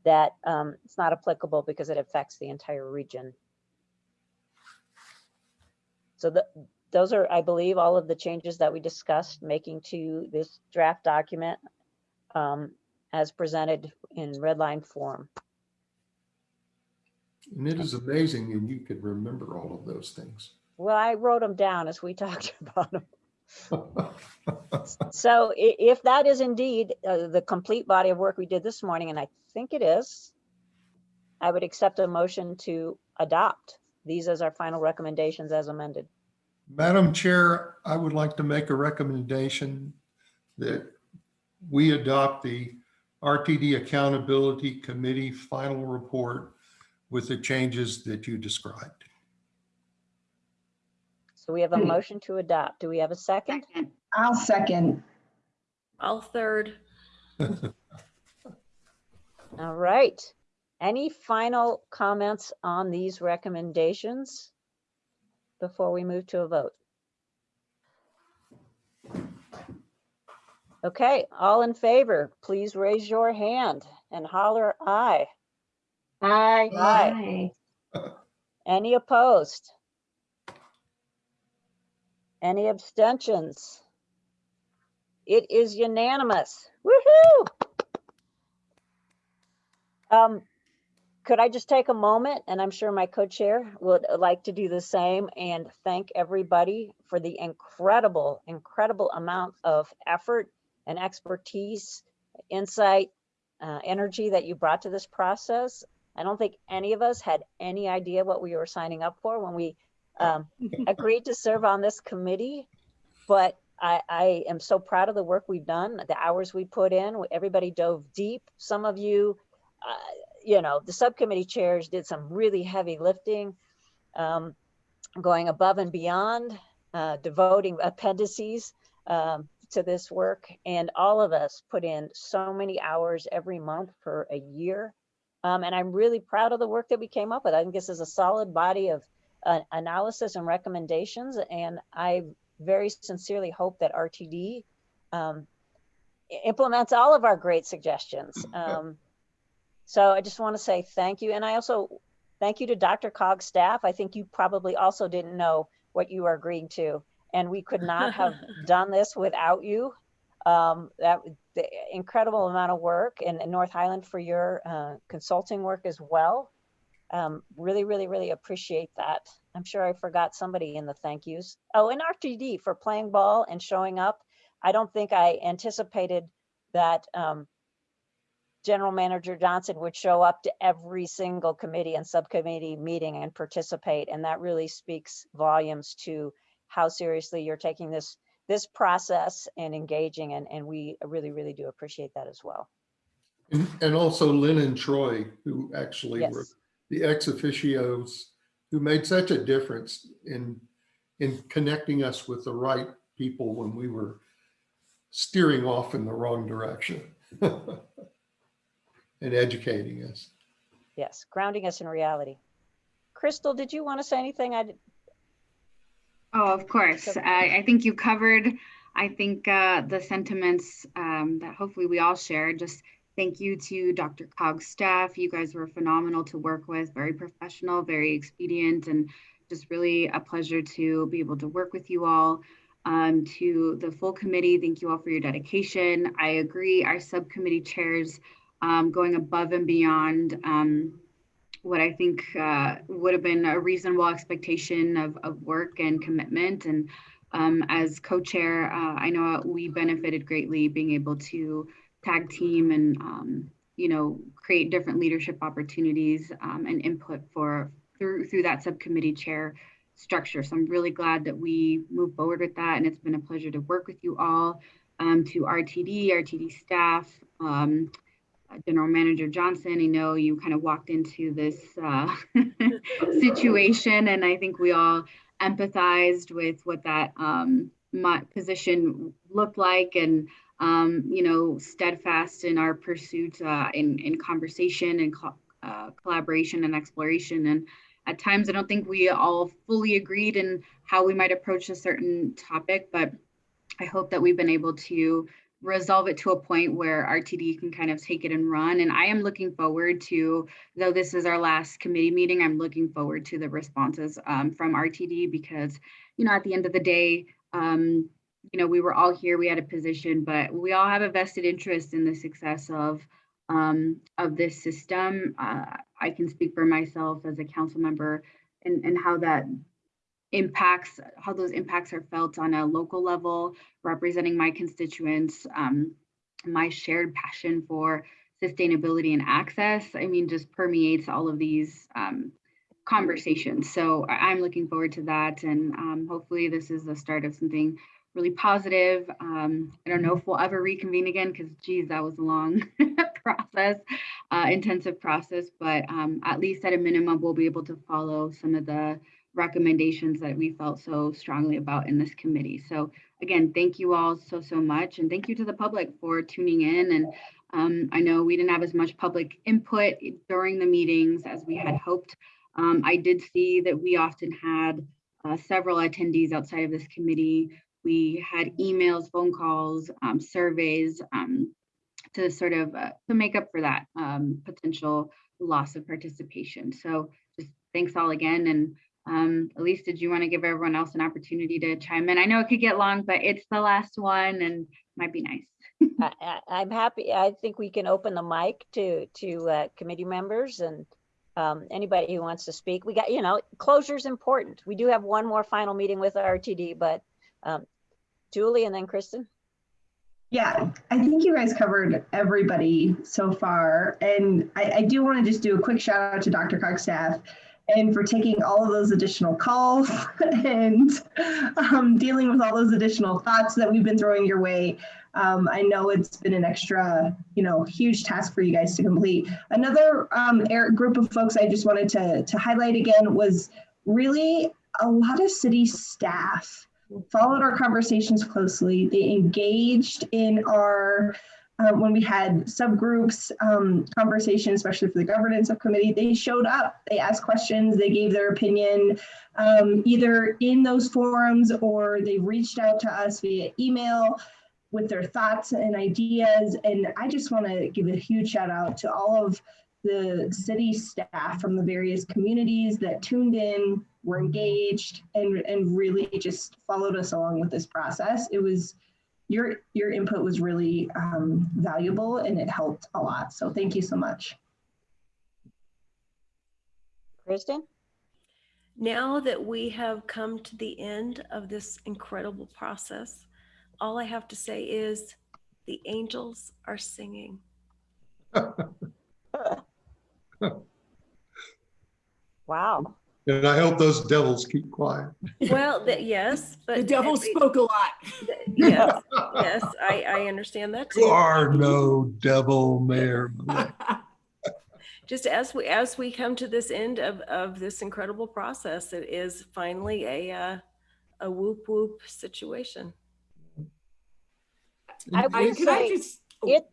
that um, it's not applicable because it affects the entire region. So the, those are, I believe, all of the changes that we discussed making to this draft document um, as presented in red line form. And it is amazing and you could remember all of those things. Well, I wrote them down as we talked about them. So if that is indeed uh, the complete body of work we did this morning, and I think it is, I would accept a motion to adopt these as our final recommendations as amended. Madam Chair, I would like to make a recommendation that we adopt the RTD Accountability Committee final report with the changes that you described. So we have a motion to adopt. Do we have a second? Second. I'll second. I'll third. All right. Any final comments on these recommendations before we move to a vote? Okay, all in favor, please raise your hand and holler aye. Aye. Aye. Any opposed? Any abstentions? It is unanimous. Woohoo! Um, could I just take a moment, and I'm sure my co-chair would like to do the same, and thank everybody for the incredible, incredible amount of effort and expertise, insight, uh, energy that you brought to this process. I don't think any of us had any idea what we were signing up for when we um, agreed to serve on this committee. But I, I am so proud of the work we've done, the hours we put in. Everybody dove deep. Some of you, uh, you know, the subcommittee chairs did some really heavy lifting, um, going above and beyond, uh, devoting appendices um, to this work. And all of us put in so many hours every month for a year. Um, and I'm really proud of the work that we came up with. I think this is a solid body of uh, analysis and recommendations. And I very sincerely hope that RTD um, implements all of our great suggestions. Um, so I just want to say thank you. And I also thank you to DRCOG's staff. I think you probably also didn't know what you are agreeing to. And we could not have done this without you. Um, that the incredible amount of work and, and North Highland for your uh, consulting work as well. Um, really, really, really appreciate that. I'm sure I forgot somebody in the thank yous. Oh, and RTD for playing ball and showing up. I don't think I anticipated that um, General Manager Johnson would show up to every single committee and subcommittee meeting and participate. And that really speaks volumes to how seriously you're taking this this process and engaging. And, and we really, really do appreciate that as well. And, and also Lynn and Troy, who actually were the ex officios who made such a difference in, in connecting us with the right people when we were steering off in the wrong direction and educating us. Yes, grounding us in reality. Crystal, did you want to say anything? I, did- Oh, of course. I, I think you covered, I think, uh, the sentiments um, that hopefully we all share. Just thank you to Dr. Cog's staff. You guys were phenomenal to work with, very professional, very expedient, and just really a pleasure to be able to work with you all. Um, to the full committee, thank you all for your dedication. I agree, our subcommittee chairs um, going above and beyond um, what I think uh, would have been a reasonable expectation of, of work and commitment. And um, as co-chair, uh, I know we benefited greatly being able to tag team and um, you know create different leadership opportunities um, and input for through through that subcommittee chair structure. So I'm really glad that we moved forward with that, and it's been a pleasure to work with you all. Um, to RTD, RTD staff, General Manager Johnson, I know you kind of walked into this uh, situation, and I think we all empathized with what that um, my position looked like, and um, you know, steadfast in our pursuit uh, in in conversation and co- uh, collaboration and exploration. And at times, I don't think we all fully agreed in how we might approach a certain topic, but I hope that we've been able to resolve it to a point where RTD can kind of take it and run. And I am looking forward to, though this is our last committee meeting, I'm looking forward to the responses um, from RTD because, you know, at the end of the day, um, you know, we were all here, we had a position, but we all have a vested interest in the success of um, of this system. Uh, I can speak for myself as a council member and, and how that impacts, how those impacts are felt on a local level, representing my constituents, um, my shared passion for sustainability and access, I mean, just permeates all of these um, conversations. So I'm looking forward to that. And um, hopefully this is the start of something really positive. Um, I don't know if we'll ever reconvene again because geez, that was a long process, uh, intensive process, but um, at least at a minimum, we'll be able to follow some of the recommendations that we felt so strongly about in this committee. So again, thank you all so, so much. And thank you to the public for tuning in. And um, I know we didn't have as much public input during the meetings as we had hoped. Um, I did see that we often had uh, several attendees outside of this committee. We had emails, phone calls, um, surveys um, to sort of uh, to make up for that um, potential loss of participation. So just thanks all again. And um, Elise, did you want to give everyone else an opportunity to chime in? I know it could get long, but it's the last one and might be nice. I, I- I'm happy. I think we can open the mic to, to uh, committee members and um, anybody who wants to speak. We got, you know, closure is important. We do have one more final meeting with RTD, but um, Julie and then Kristen. Yeah, I think you guys covered everybody so far. And I, I do want to just do a quick shout out to DRCOG's staff and for taking all of those additional calls and um, dealing with all those additional thoughts that we've been throwing your way. Um, I know it's been an extra, you know, huge task for you guys to complete. Another um, group of folks I just wanted to, to highlight again was really a lot of city staff followed our conversations closely. They engaged in our, um, when we had subgroups um, conversation, especially for the governance subcommittee, they showed up, they asked questions, they gave their opinion, um, either in those forums or they reached out to us via email with their thoughts and ideas. And I just want to give a huge shout out to all of the city staff from the various communities that tuned in, were engaged, and, and really just followed us along with this process. It was, your, your input was really um, valuable and it helped a lot. So thank you so much. Kristen? Now that we have come to the end of this incredible process, all I have to say is the angels are singing. Wow. And I hope those devils keep quiet. Well, that, yes, but. The devil th- spoke a lot. Yes, yes, I, I understand that You are no devil, Mayor. Just as we, as we come to this end of, of this incredible process, it is finally a, uh, a whoop whoop situation. I I- would Could I say just, it,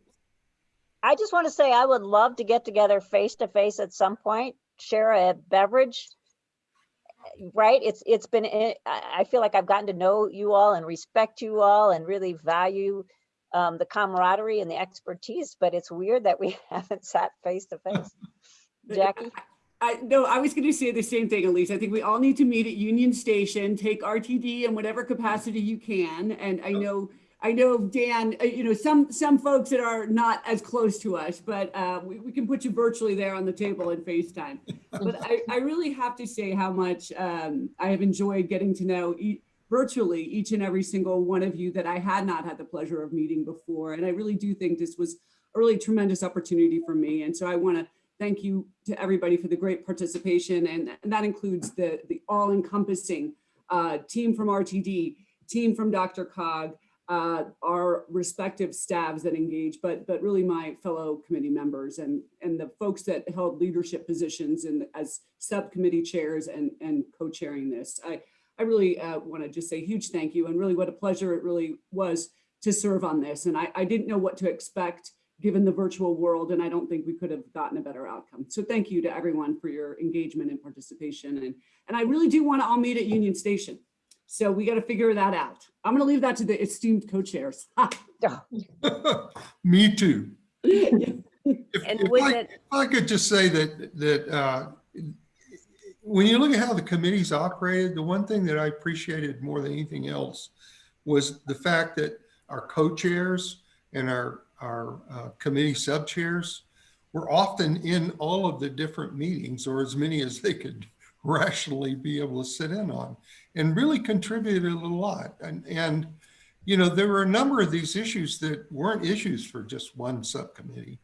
I just want to say I would love to get together face to face at some point, share a beverage. Right? It's, it's been, eh, I, I feel like I've gotten to know you all and respect you all and really value um, the camaraderie and the expertise, but it's weird that we haven't sat face to face. Jackie? I, no, I was going to say the same thing, Elise. I think we all need to meet at Union Station, take RTD in whatever capacity you can. And I know, I know, Dan, uh, you know, some, some folks that are not as close to us, but uh, we, we can put you virtually there on the table in FaceTime. But I, I really have to say how much um, I have enjoyed getting to know e- virtually each and every single one of you that I had not had the pleasure of meeting before. And I really do think this was a really tremendous opportunity for me. And so I want to thank you to everybody for the great participation. And, and that includes the, the all encompassing uh, team from RTD, team from DRCOG, uh, our respective staffs that engage, but, but really my fellow committee members and, and the folks that held leadership positions and as subcommittee chairs and, and co-chairing this. I, I really uh, want to just say huge thank you and really what a pleasure it really was to serve on this. And I, I didn't know what to expect given the virtual world, and I don't think we could have gotten a better outcome. So thank you to everyone for your engagement and participation. And, and I really do want to all meet at Union Station. So we got to figure that out. I'm going to leave that to the esteemed co-chairs. Me too. If, And if with I, it- if I could just say that, that, uh, when you look at how the committees operated, the one thing that I appreciated more than anything else was the fact that our co-chairs and our, our uh, committee sub-chairs were often in all of the different meetings or as many as they could rationally be able to sit in on and really contributed a lot. And, and, you know, there were a number of these issues that weren't issues for just one subcommittee.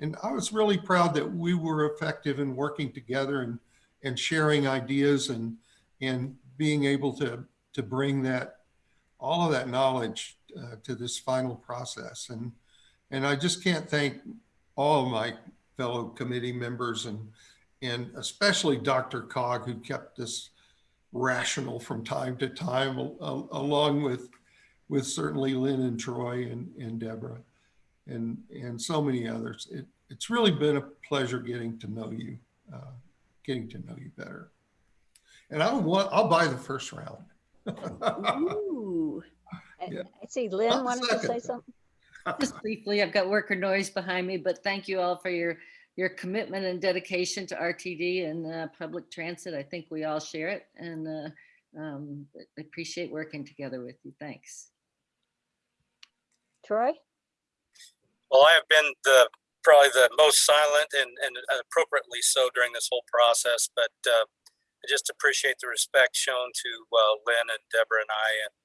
And I was really proud that we were effective in working together and, and sharing ideas and, and being able to, to bring that, all of that knowledge uh, to this final process. And, and I just can't thank all of my fellow committee members and, and especially DRCOG, who kept this rational from time to time, al- al- along with, with certainly Lynn and Troy and, and Deborah and, and so many others. It, it's really been a pleasure getting to know you, uh, getting to know you better. And I want, I'll buy the first round. Ooh. I Yeah. I see Lynn One wanted to say something. Just briefly, I've got worker noise behind me, but thank you all for your, your commitment and dedication to RTD and uh, public transit. I think we all share it and uh, um, I appreciate working together with you. Thanks. Troy? Well, I have been the, probably the most silent and, and appropriately so during this whole process, but uh, I just appreciate the respect shown to uh, Lynn and Deborah and I and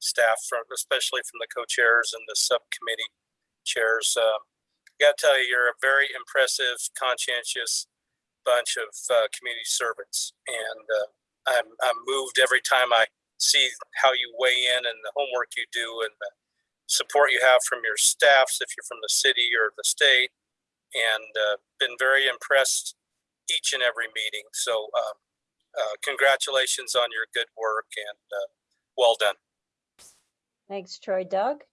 staff from, especially from the co-chairs and the subcommittee chairs. Uh, I got to tell you, you're a very impressive, conscientious bunch of uh, community servants, and uh, I'm, I'm moved every time I see how you weigh in and the homework you do and the support you have from your staffs if you're from the city or the state, and uh, been very impressed each and every meeting. So, uh, uh, congratulations on your good work and uh, well done. Thanks, Troy. Doug?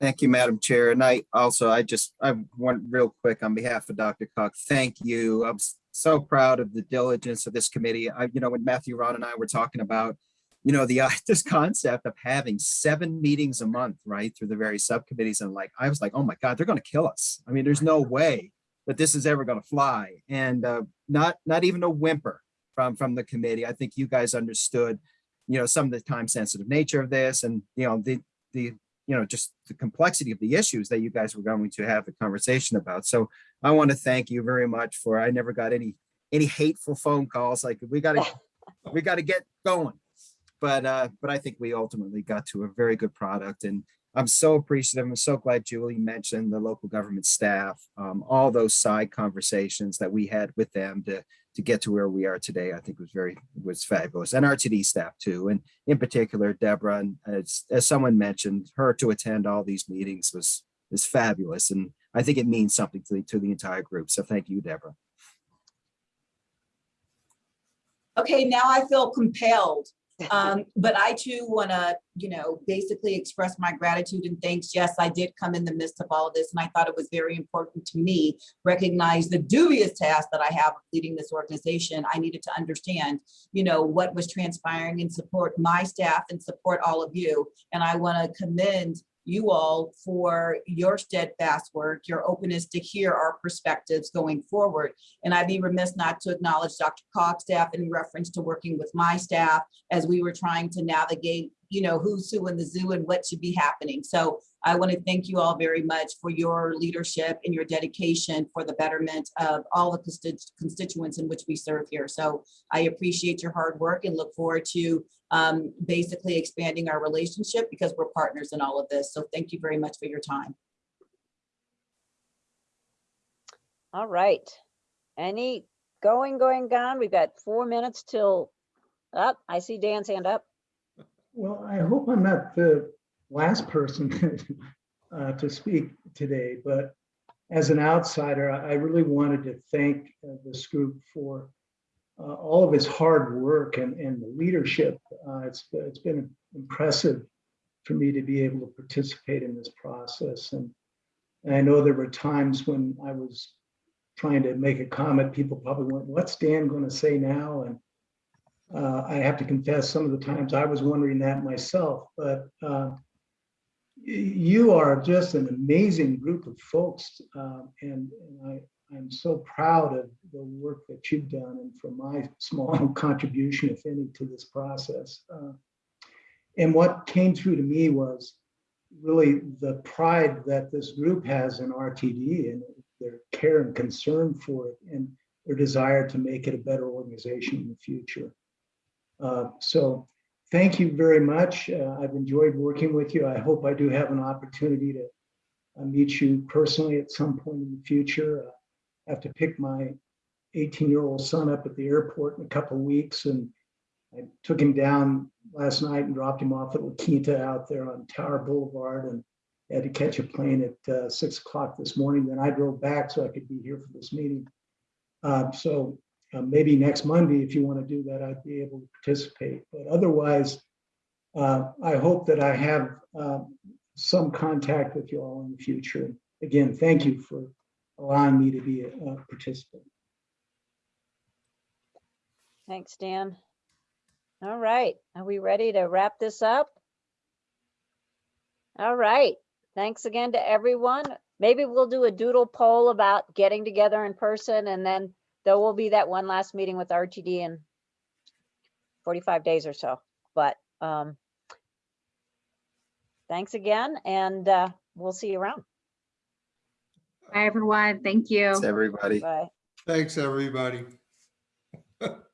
Thank you, Madam Chair. And I also, I just, I want real quick on behalf of DRCOG's, thank you. I'm so proud of the diligence of this committee. I, you know, when Matthew, Ron and I were talking about, you know, the, uh, this concept of having seven meetings a month, right, through the various subcommittees. And like, I was like, oh my God, they're going to kill us. I mean, there's no way that this is ever going to fly. And uh, not, not even a whimper from, from the committee. I think you guys understood, you know, some of the time sensitive nature of this and, you know, the, the, you know, just the complexity of the issues that you guys were going to have a conversation about. So I want to thank you very much for, I never got any, any hateful phone calls like we got to, we got to get going. But, uh, but I think we ultimately got to a very good product and I'm so appreciative. I'm so glad Julie mentioned the local government staff, um, all those side conversations that we had with them to, to get to where we are today, I think was very, was fabulous. And RTD staff too. And in particular, Deborah, and uh, as, as someone mentioned, her to attend all these meetings was, is fabulous. And I think it means something to the, to the entire group. So thank you, Deborah. Okay, now I feel compelled. Um, but I too want to, you know, basically express my gratitude and thanks. Yes, I did come in the midst of all of this and I thought it was very important to me, recognize the dubious task that I have leading this organization. I needed to understand, you know, what was transpiring and support my staff and support all of you. And I want to commend you all for your steadfast work, your openness to hear our perspectives going forward. And I'd be remiss not to acknowledge Dr. Cox staff in reference to working with my staff as we were trying to navigate, you know, who's who in the zoo and what should be happening. So I want to thank you all very much for your leadership and your dedication for the betterment of all the constituents in which we serve here. So I appreciate your hard work and look forward to um, basically expanding our relationship because we're partners in all of this. So thank you very much for your time. All right. Any going, going, gone? We've got four minutes till up. I see Dan's hand up. Well, I hope I'm not the last person uh, to speak today, but as an outsider, I I really wanted to thank uh, this group for uh, all of his hard work and, and the leadership. Uh, It's, it's been impressive for me to be able to participate in this process. And And I know there were times when I was trying to make a comment, people probably went, what's Dan going to say now? And uh, I have to confess, some of the times I was wondering that myself, but uh, you are just an amazing group of folks. uh, And and I, I'm so proud of the work that you've done and for my small contribution, if any, to this process. Uh, And what came through to me was really the pride that this group has in RTD and their care and concern for it and their desire to make it a better organization in the future. Uh, So thank you very much. Uh, I've enjoyed working with you. I hope I do have an opportunity to uh, meet you personally at some point in the future. Uh, I have to pick my 18-year-old son up at the airport in a couple of weeks and I took him down last night and dropped him off at La Quinta out there on Tower Boulevard and had to catch a plane at uh, six o'clock this morning. Then I drove back so I could be here for this meeting. Uh, So uh, maybe next Monday, if you want to do that, I'd be able to participate. But otherwise, uh, I hope that I have um, some contact with you all in the future. Again, thank you for allowing me to be a a participant. Thanks, Dan. All right, are we ready to wrap this up? All right, thanks again to everyone. Maybe we'll do a doodle poll about getting together in person and then there will be that one last meeting with RTD in 45 days or so, but um, thanks again and uh, we'll see you around. Bye, everyone. Thank you. Thanks, everybody. Bye. Thanks, everybody.